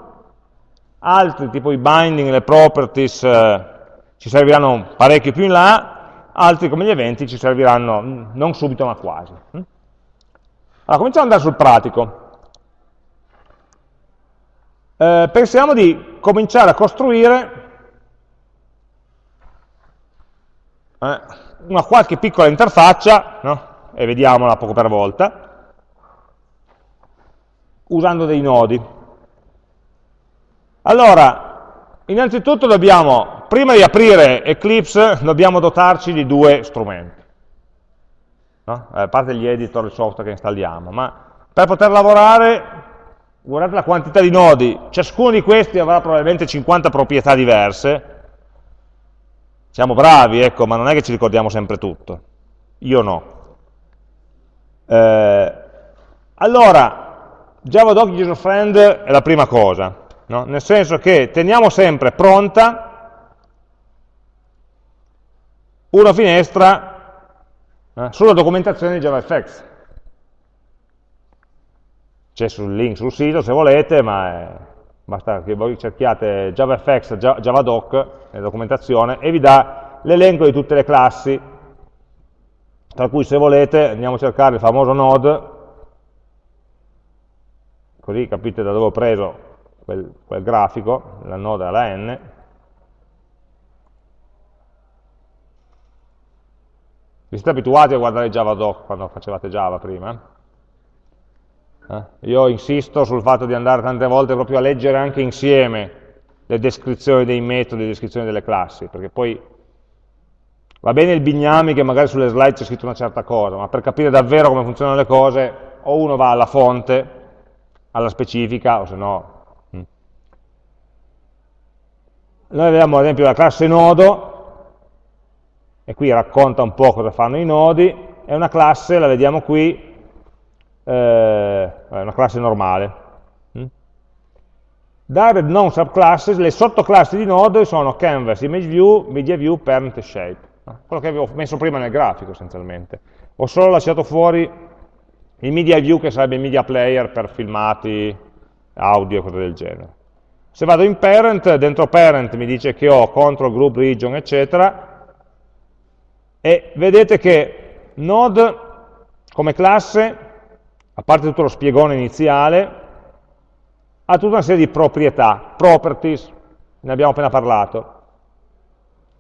altri, tipo i binding, le properties, eh, ci serviranno parecchio più in là, altri, come gli eventi, ci serviranno mm, non subito, ma quasi. Mm? Allora, cominciamo ad andare sul pratico. Eh, pensiamo di cominciare a costruire eh, una qualche piccola interfaccia, no? e vediamola poco per volta, usando dei nodi. Allora, innanzitutto dobbiamo, prima di aprire Eclipse, dobbiamo dotarci di due strumenti. No? A parte gli editor, il software che installiamo, ma per poter lavorare guardate la quantità di nodi, ciascuno di questi avrà probabilmente 50 proprietà diverse, siamo bravi, ecco, ma non è che ci ricordiamo sempre tutto, io no. Eh, allora, Java Doc User Friend è la prima cosa, no? nel senso che teniamo sempre pronta una finestra eh, sulla documentazione di JavaFX, c'è sul link sul sito se volete, ma è, basta che voi cerchiate JavaFX, Javadoc nella documentazione e vi dà l'elenco di tutte le classi, tra cui se volete andiamo a cercare il famoso node, così capite da dove ho preso quel, quel grafico, la node alla n, Vi siete abituati a guardare Javadoc quando facevate Java prima? Eh? Io insisto sul fatto di andare tante volte proprio a leggere anche insieme le descrizioni dei metodi, le descrizioni delle classi, perché poi Va bene il bignami che magari sulle slide c'è scritto una certa cosa, ma per capire davvero come funzionano le cose, o uno va alla fonte, alla specifica, o se no... Mm. Noi vediamo ad esempio la classe nodo, e qui racconta un po' cosa fanno i nodi, è una classe, la vediamo qui, eh, è una classe normale. Mm? Direct non subclasses, le sottoclassi di node sono canvas, image view, media parent e shape. Quello che avevo messo prima nel grafico essenzialmente. Ho solo lasciato fuori il media view che sarebbe il media player per filmati, audio e cose del genere. Se vado in parent, dentro parent mi dice che ho control, group, region, eccetera, e vedete che node come classe, a parte tutto lo spiegone iniziale, ha tutta una serie di proprietà, properties, ne abbiamo appena parlato.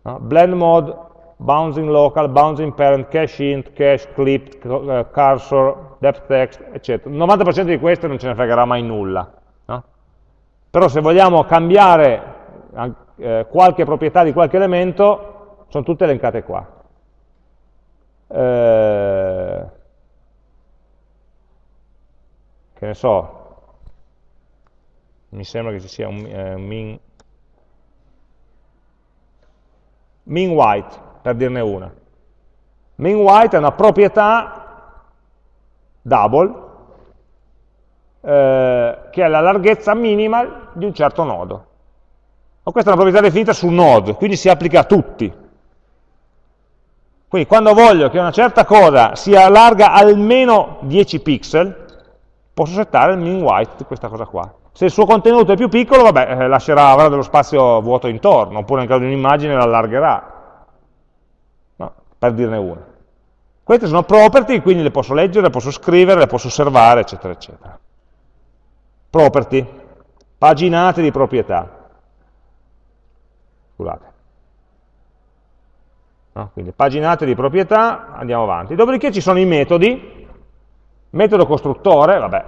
No? Blend mode, bouncing local, bouncing parent, cache int, cache clip, eh, cursor, depth text, eccetera. Il 90% di queste non ce ne fregherà mai nulla. Però se vogliamo cambiare eh, qualche proprietà di qualche elemento, sono tutte elencate qua eh, che ne so, mi sembra che ci sia un eh, min, min white, per dirne una. Min white è una proprietà double eh, che è la larghezza minima di un certo nodo. O questa è una proprietà definita su node, quindi si applica a tutti. Quindi quando voglio che una certa cosa sia larga almeno 10 pixel, posso settare il min white di questa cosa qua. Se il suo contenuto è più piccolo, vabbè, eh, lascerà, avrà dello spazio vuoto intorno, oppure nel caso di un'immagine la no, per dirne una. Queste sono property, quindi le posso leggere, le posso scrivere, le posso osservare, eccetera, eccetera. Property, paginate di proprietà. Scusate. No? Quindi paginate di proprietà, andiamo avanti. Dopodiché ci sono i metodi, metodo costruttore, vabbè,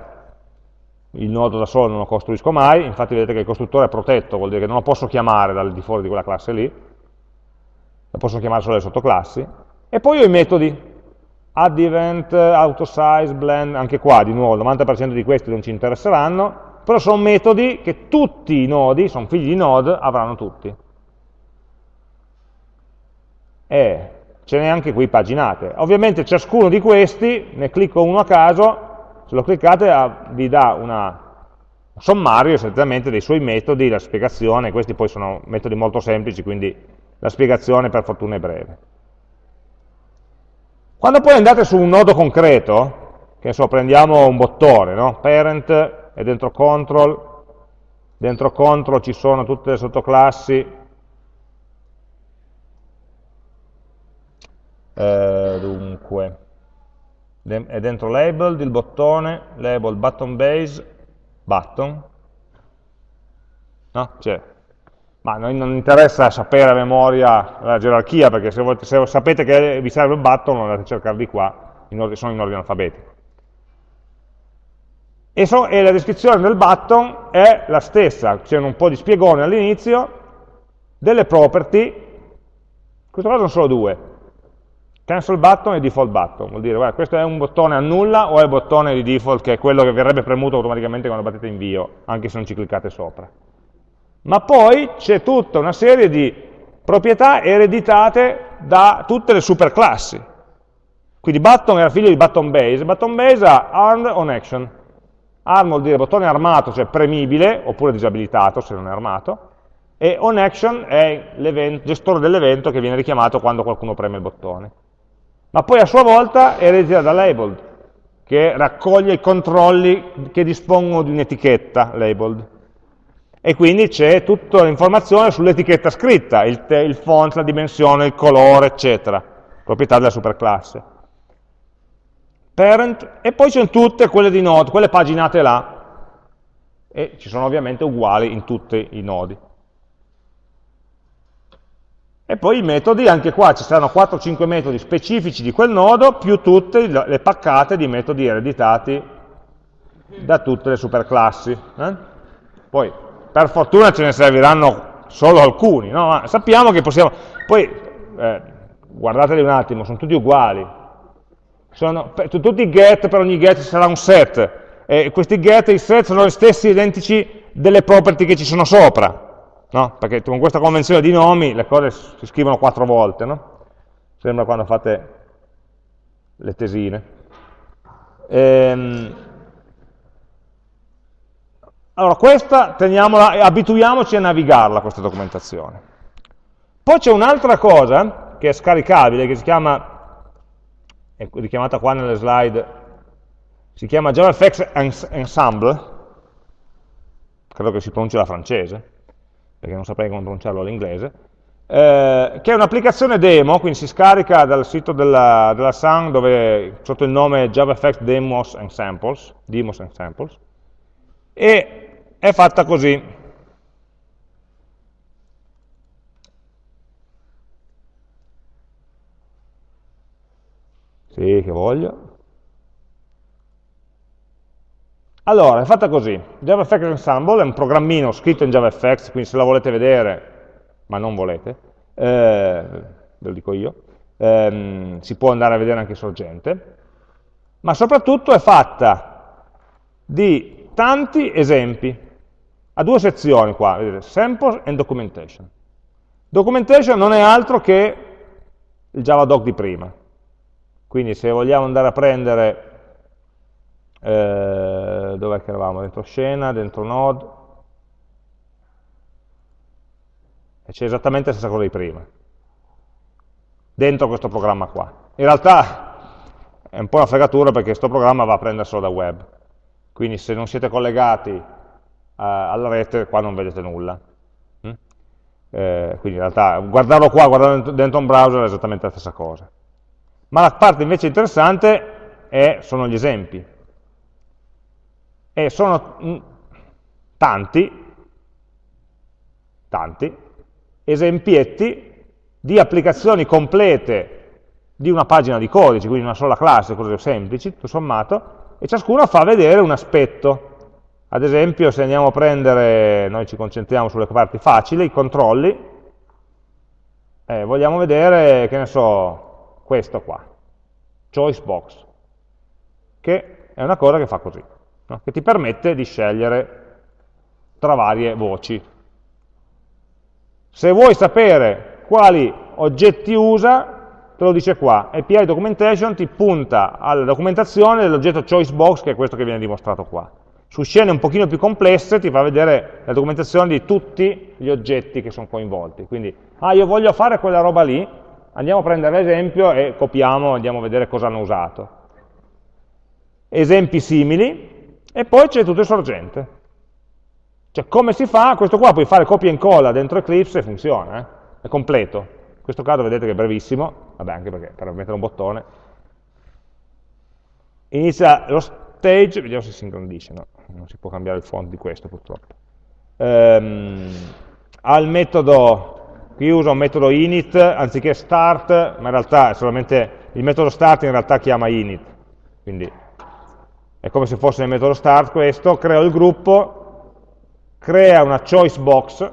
il nodo da solo non lo costruisco mai, infatti vedete che il costruttore è protetto, vuol dire che non lo posso chiamare dal di fuori di quella classe lì, lo posso chiamare solo le sottoclassi, e poi ho i metodi, add event, autosize, blend, anche qua di nuovo il 90% di questi non ci interesseranno, però sono metodi che tutti i nodi, sono figli di node, avranno tutti e ce n'è anche qui paginate. Ovviamente ciascuno di questi, ne clicco uno a caso, se lo cliccate vi dà una, un sommario essenzialmente dei suoi metodi, la spiegazione, questi poi sono metodi molto semplici, quindi la spiegazione per fortuna è breve. Quando poi andate su un nodo concreto, che so, prendiamo un bottone, no? parent e dentro control, dentro control ci sono tutte le sottoclassi eh, dunque, è dentro labeled il bottone, label button base, button, no? C'è. Ma noi non interessa sapere a memoria la gerarchia, perché se, volete, se sapete che vi serve il button, andate a cercare qua, in sono in ordine alfabetico. E, so, e la descrizione del button è la stessa, c'è un po' di spiegone all'inizio, delle property, in questo caso sono solo due, Cancel button e default button, vuol dire guarda, questo è un bottone annulla o è il bottone di default che è quello che verrebbe premuto automaticamente quando battete invio, anche se non ci cliccate sopra. Ma poi c'è tutta una serie di proprietà ereditate da tutte le superclassi. Quindi button era figlio di button base, button base ha armed on action. Arm vuol dire bottone armato, cioè premibile, oppure disabilitato se non è armato, e on action è il gestore dell'evento che viene richiamato quando qualcuno preme il bottone ma poi a sua volta è eredita da labeled, che raccoglie i controlli che dispongono di un'etichetta labeled. E quindi c'è tutta l'informazione sull'etichetta scritta, il, il, font, la dimensione, il colore, eccetera, proprietà della superclasse. Parent, e poi ci sono tutte quelle di node, quelle paginate là, e ci sono ovviamente uguali in tutti i nodi. E poi i metodi, anche qua ci saranno 4-5 metodi specifici di quel nodo, più tutte le paccate di metodi ereditati da tutte le superclassi. Eh? Poi, per fortuna ce ne serviranno solo alcuni, no? Sappiamo che possiamo... Poi, eh, guardateli un attimo, sono tutti uguali. Sono per, tutti get, per ogni get ci sarà un set, e questi get e i set sono gli stessi identici delle property che ci sono sopra, no? perché con questa convenzione di nomi le cose si scrivono quattro volte, no? sembra quando fate le tesine. Ehm, allora, questa teniamola abituiamoci a navigarla, questa documentazione. Poi c'è un'altra cosa che è scaricabile, che si chiama, è richiamata qua nelle slide, si chiama JavaFX Ensemble, credo che si pronunci la francese, perché non saprei come pronunciarlo all'inglese, eh, che è un'applicazione demo, quindi si scarica dal sito della, della Sun dove sotto il nome JavaFX Demos and Samples, Demos and Samples, e è fatta così. Sì, che voglio. Allora, è fatta così. JavaFX Ensemble è un programmino scritto in JavaFX, quindi se la volete vedere, ma non volete, eh, ve lo dico io, ehm, si può andare a vedere anche sorgente, ma soprattutto è fatta di tanti esempi. Ha due sezioni qua, vedete, sample and documentation. Documentation non è altro che il Javadoc di prima. Quindi se vogliamo andare a prendere, eh, dov'è che eravamo? Dentro scena, dentro node, e c'è esattamente la stessa cosa di prima, dentro questo programma qua. In realtà è un po' una fregatura perché questo programma va a prenderselo da web, quindi se non siete collegati uh, alla rete qua non vedete nulla. Mm? Eh, quindi in realtà guardarlo qua, guardarlo dentro un browser è esattamente la stessa cosa. Ma la parte invece interessante è, sono gli esempi. E sono mm, tanti, tanti, esempietti di applicazioni complete di una pagina di codice, quindi una sola classe, cose semplici, tutto sommato, e ciascuno fa vedere un aspetto. Ad esempio, se andiamo a prendere, noi ci concentriamo sulle parti facili, i controlli, eh, vogliamo vedere, che ne so, questo qua, choice box, che è una cosa che fa così, no? che ti permette di scegliere tra varie voci. Se vuoi sapere quali oggetti usa, te lo dice qua, API Documentation ti punta alla documentazione dell'oggetto choice box, che è questo che viene dimostrato qua. Su scene un pochino più complesse ti fa vedere la documentazione di tutti gli oggetti che sono coinvolti. Quindi, ah, io voglio fare quella roba lì, Andiamo a prendere l'esempio e copiamo, andiamo a vedere cosa hanno usato. Esempi simili, e poi c'è tutto il sorgente. Cioè come si fa? Questo qua puoi fare copia e incolla dentro Eclipse e funziona, eh? è completo. In questo caso vedete che è brevissimo, vabbè anche perché per mettere un bottone. Inizia lo stage, vediamo se si ingrandisce, no? non si può cambiare il font di questo purtroppo. Ehm, ha il metodo Qui uso un metodo init anziché start, ma in realtà è solamente il metodo start in realtà chiama init. Quindi è come se fosse nel metodo start questo, creo il gruppo, crea una choice box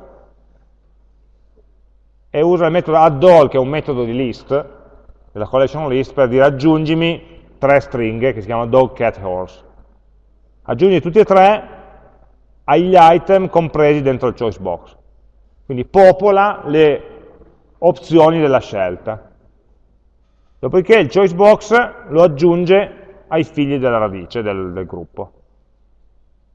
e usa il metodo addall, che è un metodo di list, della collection list, per dire aggiungimi tre stringhe che si chiamano dog, cat, horse. Aggiungi tutti e tre agli item compresi dentro il choice box. Quindi popola le opzioni della scelta. Dopodiché il choice box lo aggiunge ai figli della radice del, del gruppo.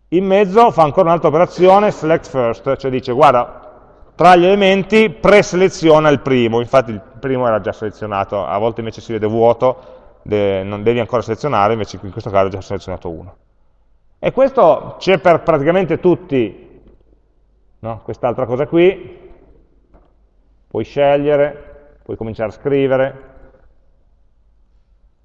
In mezzo fa ancora un'altra operazione, select first, cioè dice guarda, tra gli elementi preseleziona il primo, infatti il primo era già selezionato, a volte invece si vede vuoto, de, non devi ancora selezionare, invece in questo caso ho già selezionato uno. E questo c'è per praticamente tutti no? quest'altra cosa qui, puoi scegliere, puoi cominciare a scrivere,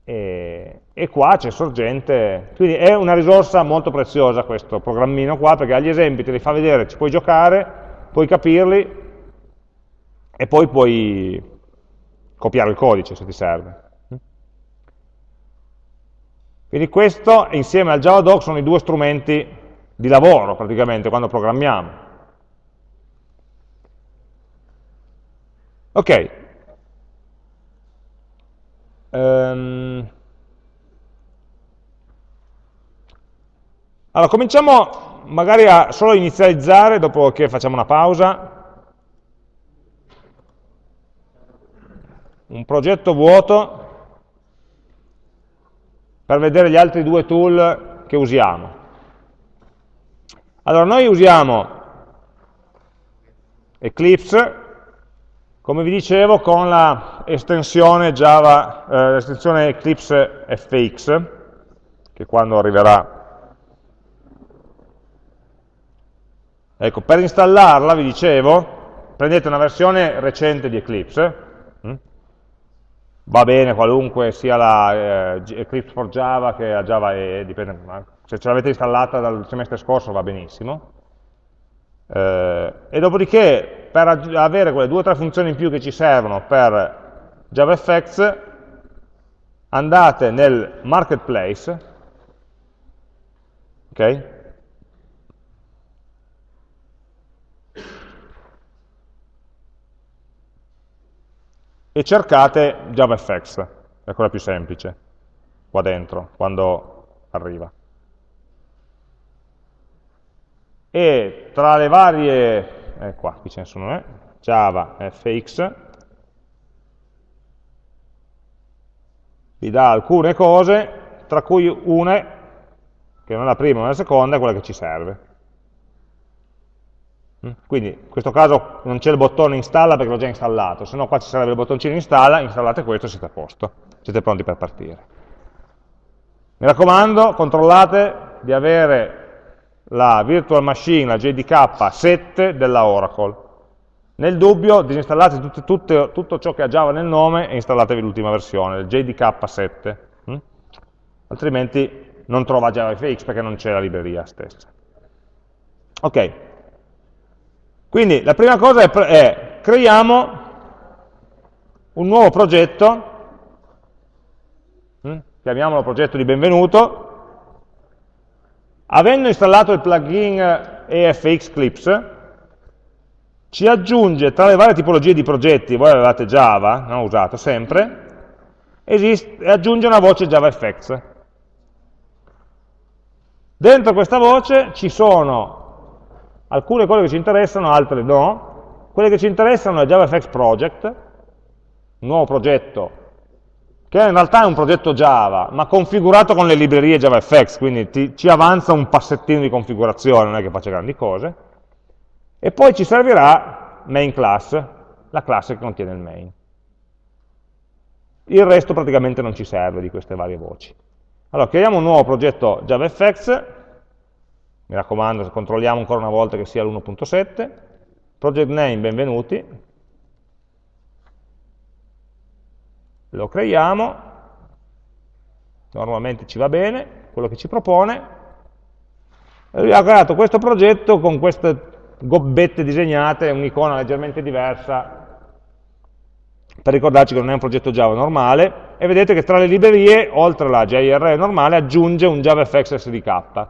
e, e qua c'è sorgente, quindi è una risorsa molto preziosa questo programmino qua, perché agli esempi te li fa vedere, ci puoi giocare, puoi capirli, e poi puoi copiare il codice se ti serve. Quindi questo insieme al JavaDoc sono i due strumenti di lavoro praticamente quando programmiamo. Ok. Um. Allora, cominciamo magari a solo inizializzare, dopo che facciamo una pausa, un progetto vuoto per vedere gli altri due tool che usiamo. Allora, noi usiamo Eclipse, come vi dicevo, con l'estensione Java, eh, l'estensione Eclipse FX, che quando arriverà Ecco, per installarla, vi dicevo, prendete una versione recente di Eclipse, hm? va bene qualunque sia la eh, Eclipse for Java che la Java EE, dipende, se ce l'avete installata dal semestre scorso va benissimo, eh, e dopodiché per avere quelle due o tre funzioni in più che ci servono per JavaFX andate nel marketplace ok? e cercate JavaFX, è quella più semplice, qua dentro, quando arriva. E tra le varie, eh, qua, qui ce ne sono, eh, Java, FX, vi dà alcune cose, tra cui una, che non è la prima, ma la seconda, è quella che ci serve. Mm? Quindi in questo caso non c'è il bottone installa perché l'ho già installato, se no qua ci sarebbe il bottoncino installa, installate questo e siete a posto, siete pronti per partire. Mi raccomando, controllate di avere la virtual machine, la JDK 7 della Oracle. Nel dubbio disinstallate tutto, tutto, tutto ciò che ha Java nel nome e installatevi l'ultima versione, il JDK 7, hm? altrimenti non trova JavaFX perché non c'è la libreria stessa. Ok, quindi la prima cosa è, è creiamo un nuovo progetto, hm? chiamiamolo progetto di benvenuto, avendo installato il plugin EFX Clips, ci aggiunge tra le varie tipologie di progetti, voi avevate Java, ho usato sempre, esiste, aggiunge una voce JavaFX. Dentro questa voce ci sono alcune cose che ci interessano, altre no. Quelle che ci interessano è JavaFX Project, un nuovo progetto, che in realtà è un progetto Java, ma configurato con le librerie JavaFX, quindi ti, ci avanza un passettino di configurazione, non è che faccia grandi cose. E poi ci servirà main class, la classe che contiene il main. Il resto praticamente non ci serve di queste varie voci. Allora, creiamo un nuovo progetto JavaFX, mi raccomando, controlliamo ancora una volta che sia l'1.7, project name, benvenuti, lo creiamo, normalmente ci va bene, quello che ci propone, lui ha creato questo progetto con queste gobbette disegnate, un'icona leggermente diversa, per ricordarci che non è un progetto Java normale, e vedete che tra le librerie, oltre alla JRE normale, aggiunge un JavaFX SDK,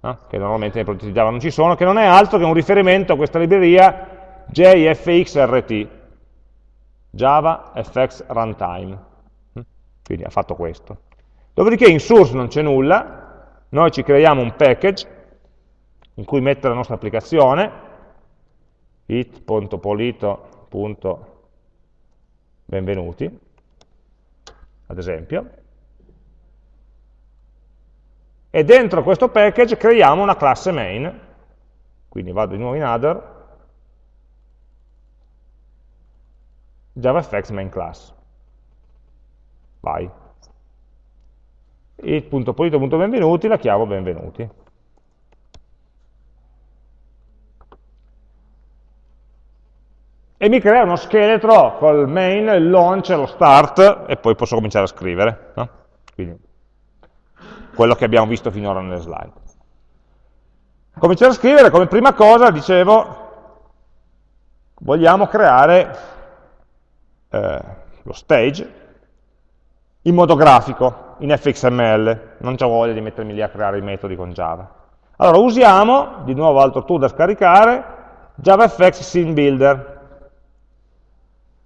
no? che normalmente nei progetti Java non ci sono, che non è altro che un riferimento a questa libreria JFXRT, Java FX Runtime. Mm? Quindi ha fatto questo. Dopodiché in source non c'è nulla, noi ci creiamo un package in cui mettere la nostra applicazione, it.polito.benvenuti, ad esempio, e dentro questo package creiamo una classe main, quindi vado di nuovo in other, JavaFX main class. Vai. it.polito.benvenuti la chiamo benvenuti. E mi crea uno scheletro col main, il launch, lo start, e poi posso cominciare a scrivere. No? Quindi quello che abbiamo visto finora nelle slide. Cominciare a scrivere, come prima cosa, dicevo, vogliamo creare eh, lo stage in modo grafico, in fxml, non ho voglia di mettermi lì a creare i metodi con Java. Allora usiamo, di nuovo altro tool da scaricare, JavaFX Scene Builder.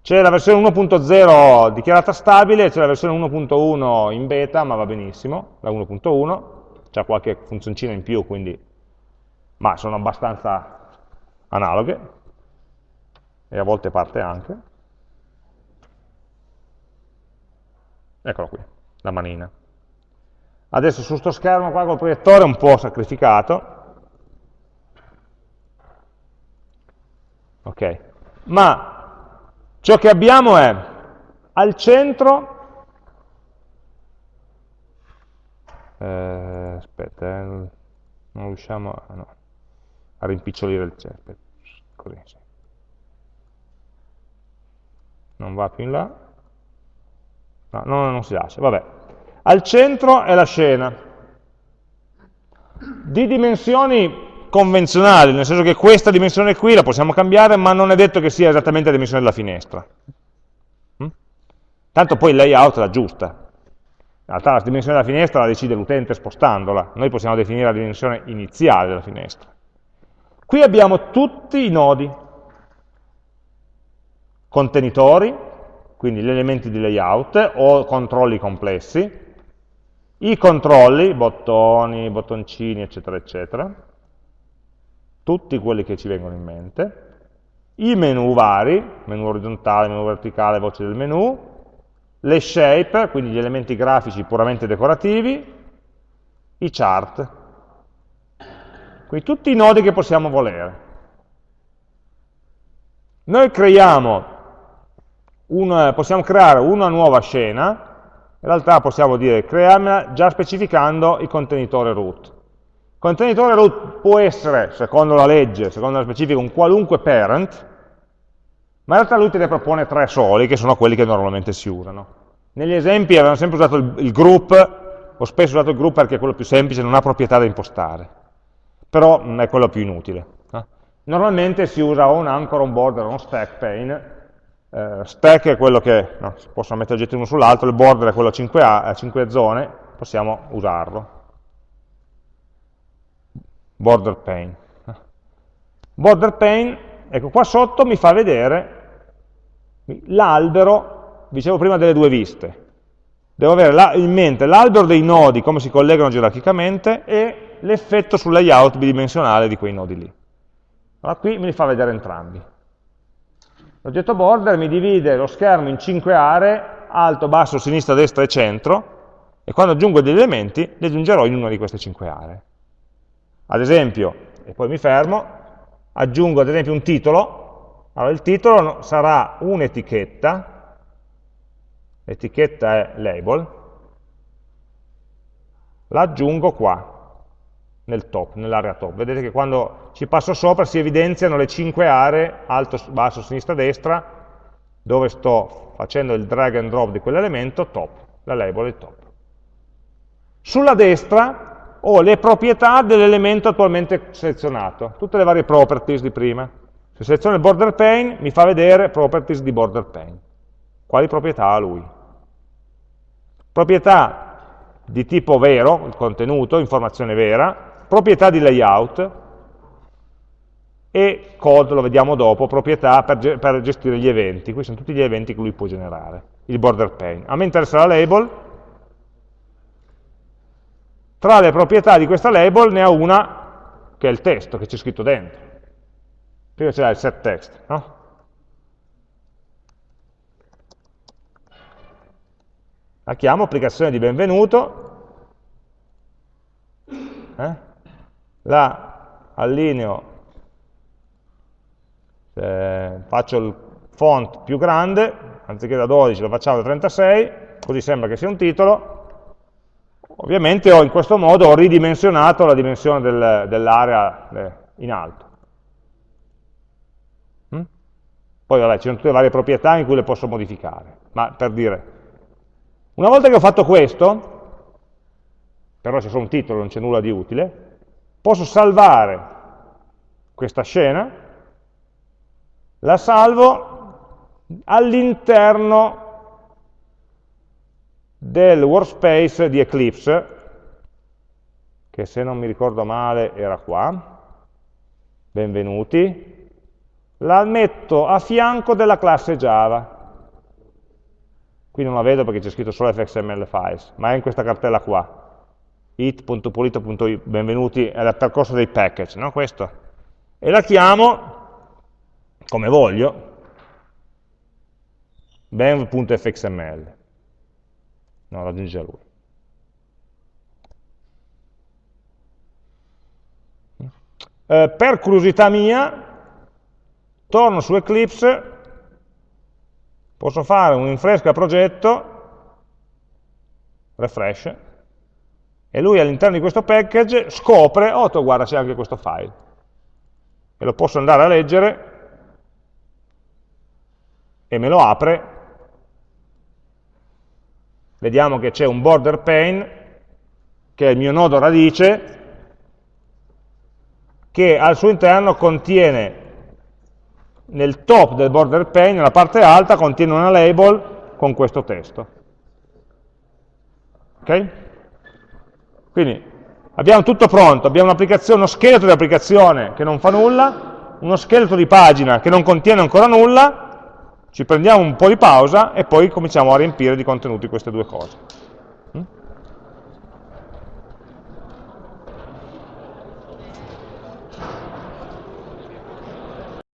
C'è la versione 1.0 dichiarata stabile, c'è la versione 1.1 in beta, ma va benissimo, la 1.1. c'è qualche funzioncina in più, quindi, ma sono abbastanza analoghe, e a volte parte anche. Eccolo qui, la manina. Adesso su sto schermo qua col proiettore un po' sacrificato, ok, ma ciò che abbiamo è al centro eh, aspetta, eh, non riusciamo a, no, a rimpicciolire il chat, così, sì. non va più in là, no, no, non si lascia, vabbè. Al centro è la scena, di dimensioni convenzionali, nel senso che questa dimensione qui la possiamo cambiare, ma non è detto che sia esattamente la dimensione della finestra. Mm? Tanto poi il layout la giusta, in realtà la dimensione della finestra la decide l'utente spostandola, noi possiamo definire la dimensione iniziale della finestra. Qui abbiamo tutti i nodi, contenitori, quindi gli elementi di layout o controlli complessi, i controlli, bottoni, bottoncini, eccetera, eccetera, tutti quelli che ci vengono in mente, i menu vari, menu orizzontale, menu verticale, voce del menu, le shape, quindi gli elementi grafici puramente decorativi, i chart, quindi tutti i nodi che possiamo volere. Noi creiamo un, possiamo creare una nuova scena, in realtà possiamo dire creiamola già specificando il contenitore root. Il contenitore root può essere, secondo la legge, secondo la specifica, un qualunque parent, ma in realtà lui te ne propone tre soli, che sono quelli che normalmente si usano. Negli esempi avevamo sempre usato il, il group, ho spesso usato il group perché è quello più semplice, non ha proprietà da impostare, però non è quello più inutile. Eh? Normalmente si usa o un anchor, un border, un stack pane, eh, stack è quello che, no, si possono mettere oggetti uno sull'altro, il border è quello a 5, a, a 5 zone, possiamo usarlo. Border pane. Border pane, ecco qua sotto mi fa vedere l'albero, dicevo prima delle due viste, devo avere la, in mente l'albero dei nodi, come si collegano gerarchicamente, e l'effetto sul layout bidimensionale di quei nodi lì. Allora qui me li fa vedere entrambi. L'oggetto border mi divide lo schermo in cinque aree, alto, basso, sinistra, destra e centro, e quando aggiungo degli elementi, li aggiungerò in una di queste cinque aree. Ad esempio, e poi mi fermo, aggiungo ad esempio un titolo, allora, il titolo sarà un'etichetta, l'etichetta è label, la aggiungo qua, nel top, nell'area top. Vedete che quando ci passo sopra si evidenziano le cinque aree, alto, basso, sinistra, destra, dove sto facendo il drag and drop di quell'elemento, top, la label è top. Sulla destra ho le proprietà dell'elemento attualmente selezionato, tutte le varie properties di prima. Se seleziono il border pane mi fa vedere properties di border pane. Quali proprietà ha lui? Proprietà di tipo vero, il contenuto, informazione vera, proprietà di layout e code, lo vediamo dopo, proprietà per, per gestire gli eventi. Qui sono tutti gli eventi che lui può generare, il border pane. A me interessa la label, tra le proprietà di questa label ne ha una che è il testo che c'è scritto dentro prima c'era il set text, no? La chiamo applicazione di benvenuto, eh? La allineo, eh, faccio il font più grande, anziché da 12 lo facciamo da 36, così sembra che sia un titolo, ovviamente ho, in questo modo ho ridimensionato la dimensione del, dell'area eh, in alto. Poi vabbè, ci sono tutte le varie proprietà in cui le posso modificare. Ma per dire, una volta che ho fatto questo, però c'è solo un titolo, non c'è nulla di utile, posso salvare questa scena, la salvo all'interno del workspace di Eclipse, che se non mi ricordo male era qua, benvenuti, la metto a fianco della classe Java. Qui non la vedo perché c'è scritto solo fxml files, ma è in questa cartella qua. it.pulito.benvenuti è il percorso dei package, no? questo, e la chiamo come voglio, benv.fxml. No, raggiunge a lui. Eh, per curiosità mia, torno su Eclipse, posso fare un rinfresca progetto, refresh, e lui all'interno di questo package scopre, oh, guarda c'è anche questo file, e lo posso andare a leggere, e me lo apre, vediamo che c'è un border pane, che è il mio nodo radice, che al suo interno contiene, nel top del border pane, nella parte alta, contiene una label con questo testo. Ok? Quindi abbiamo tutto pronto, abbiamo uno scheletro di applicazione che non fa nulla, uno scheletro di pagina che non contiene ancora nulla, ci prendiamo un po' di pausa e poi cominciamo a riempire di contenuti queste due cose.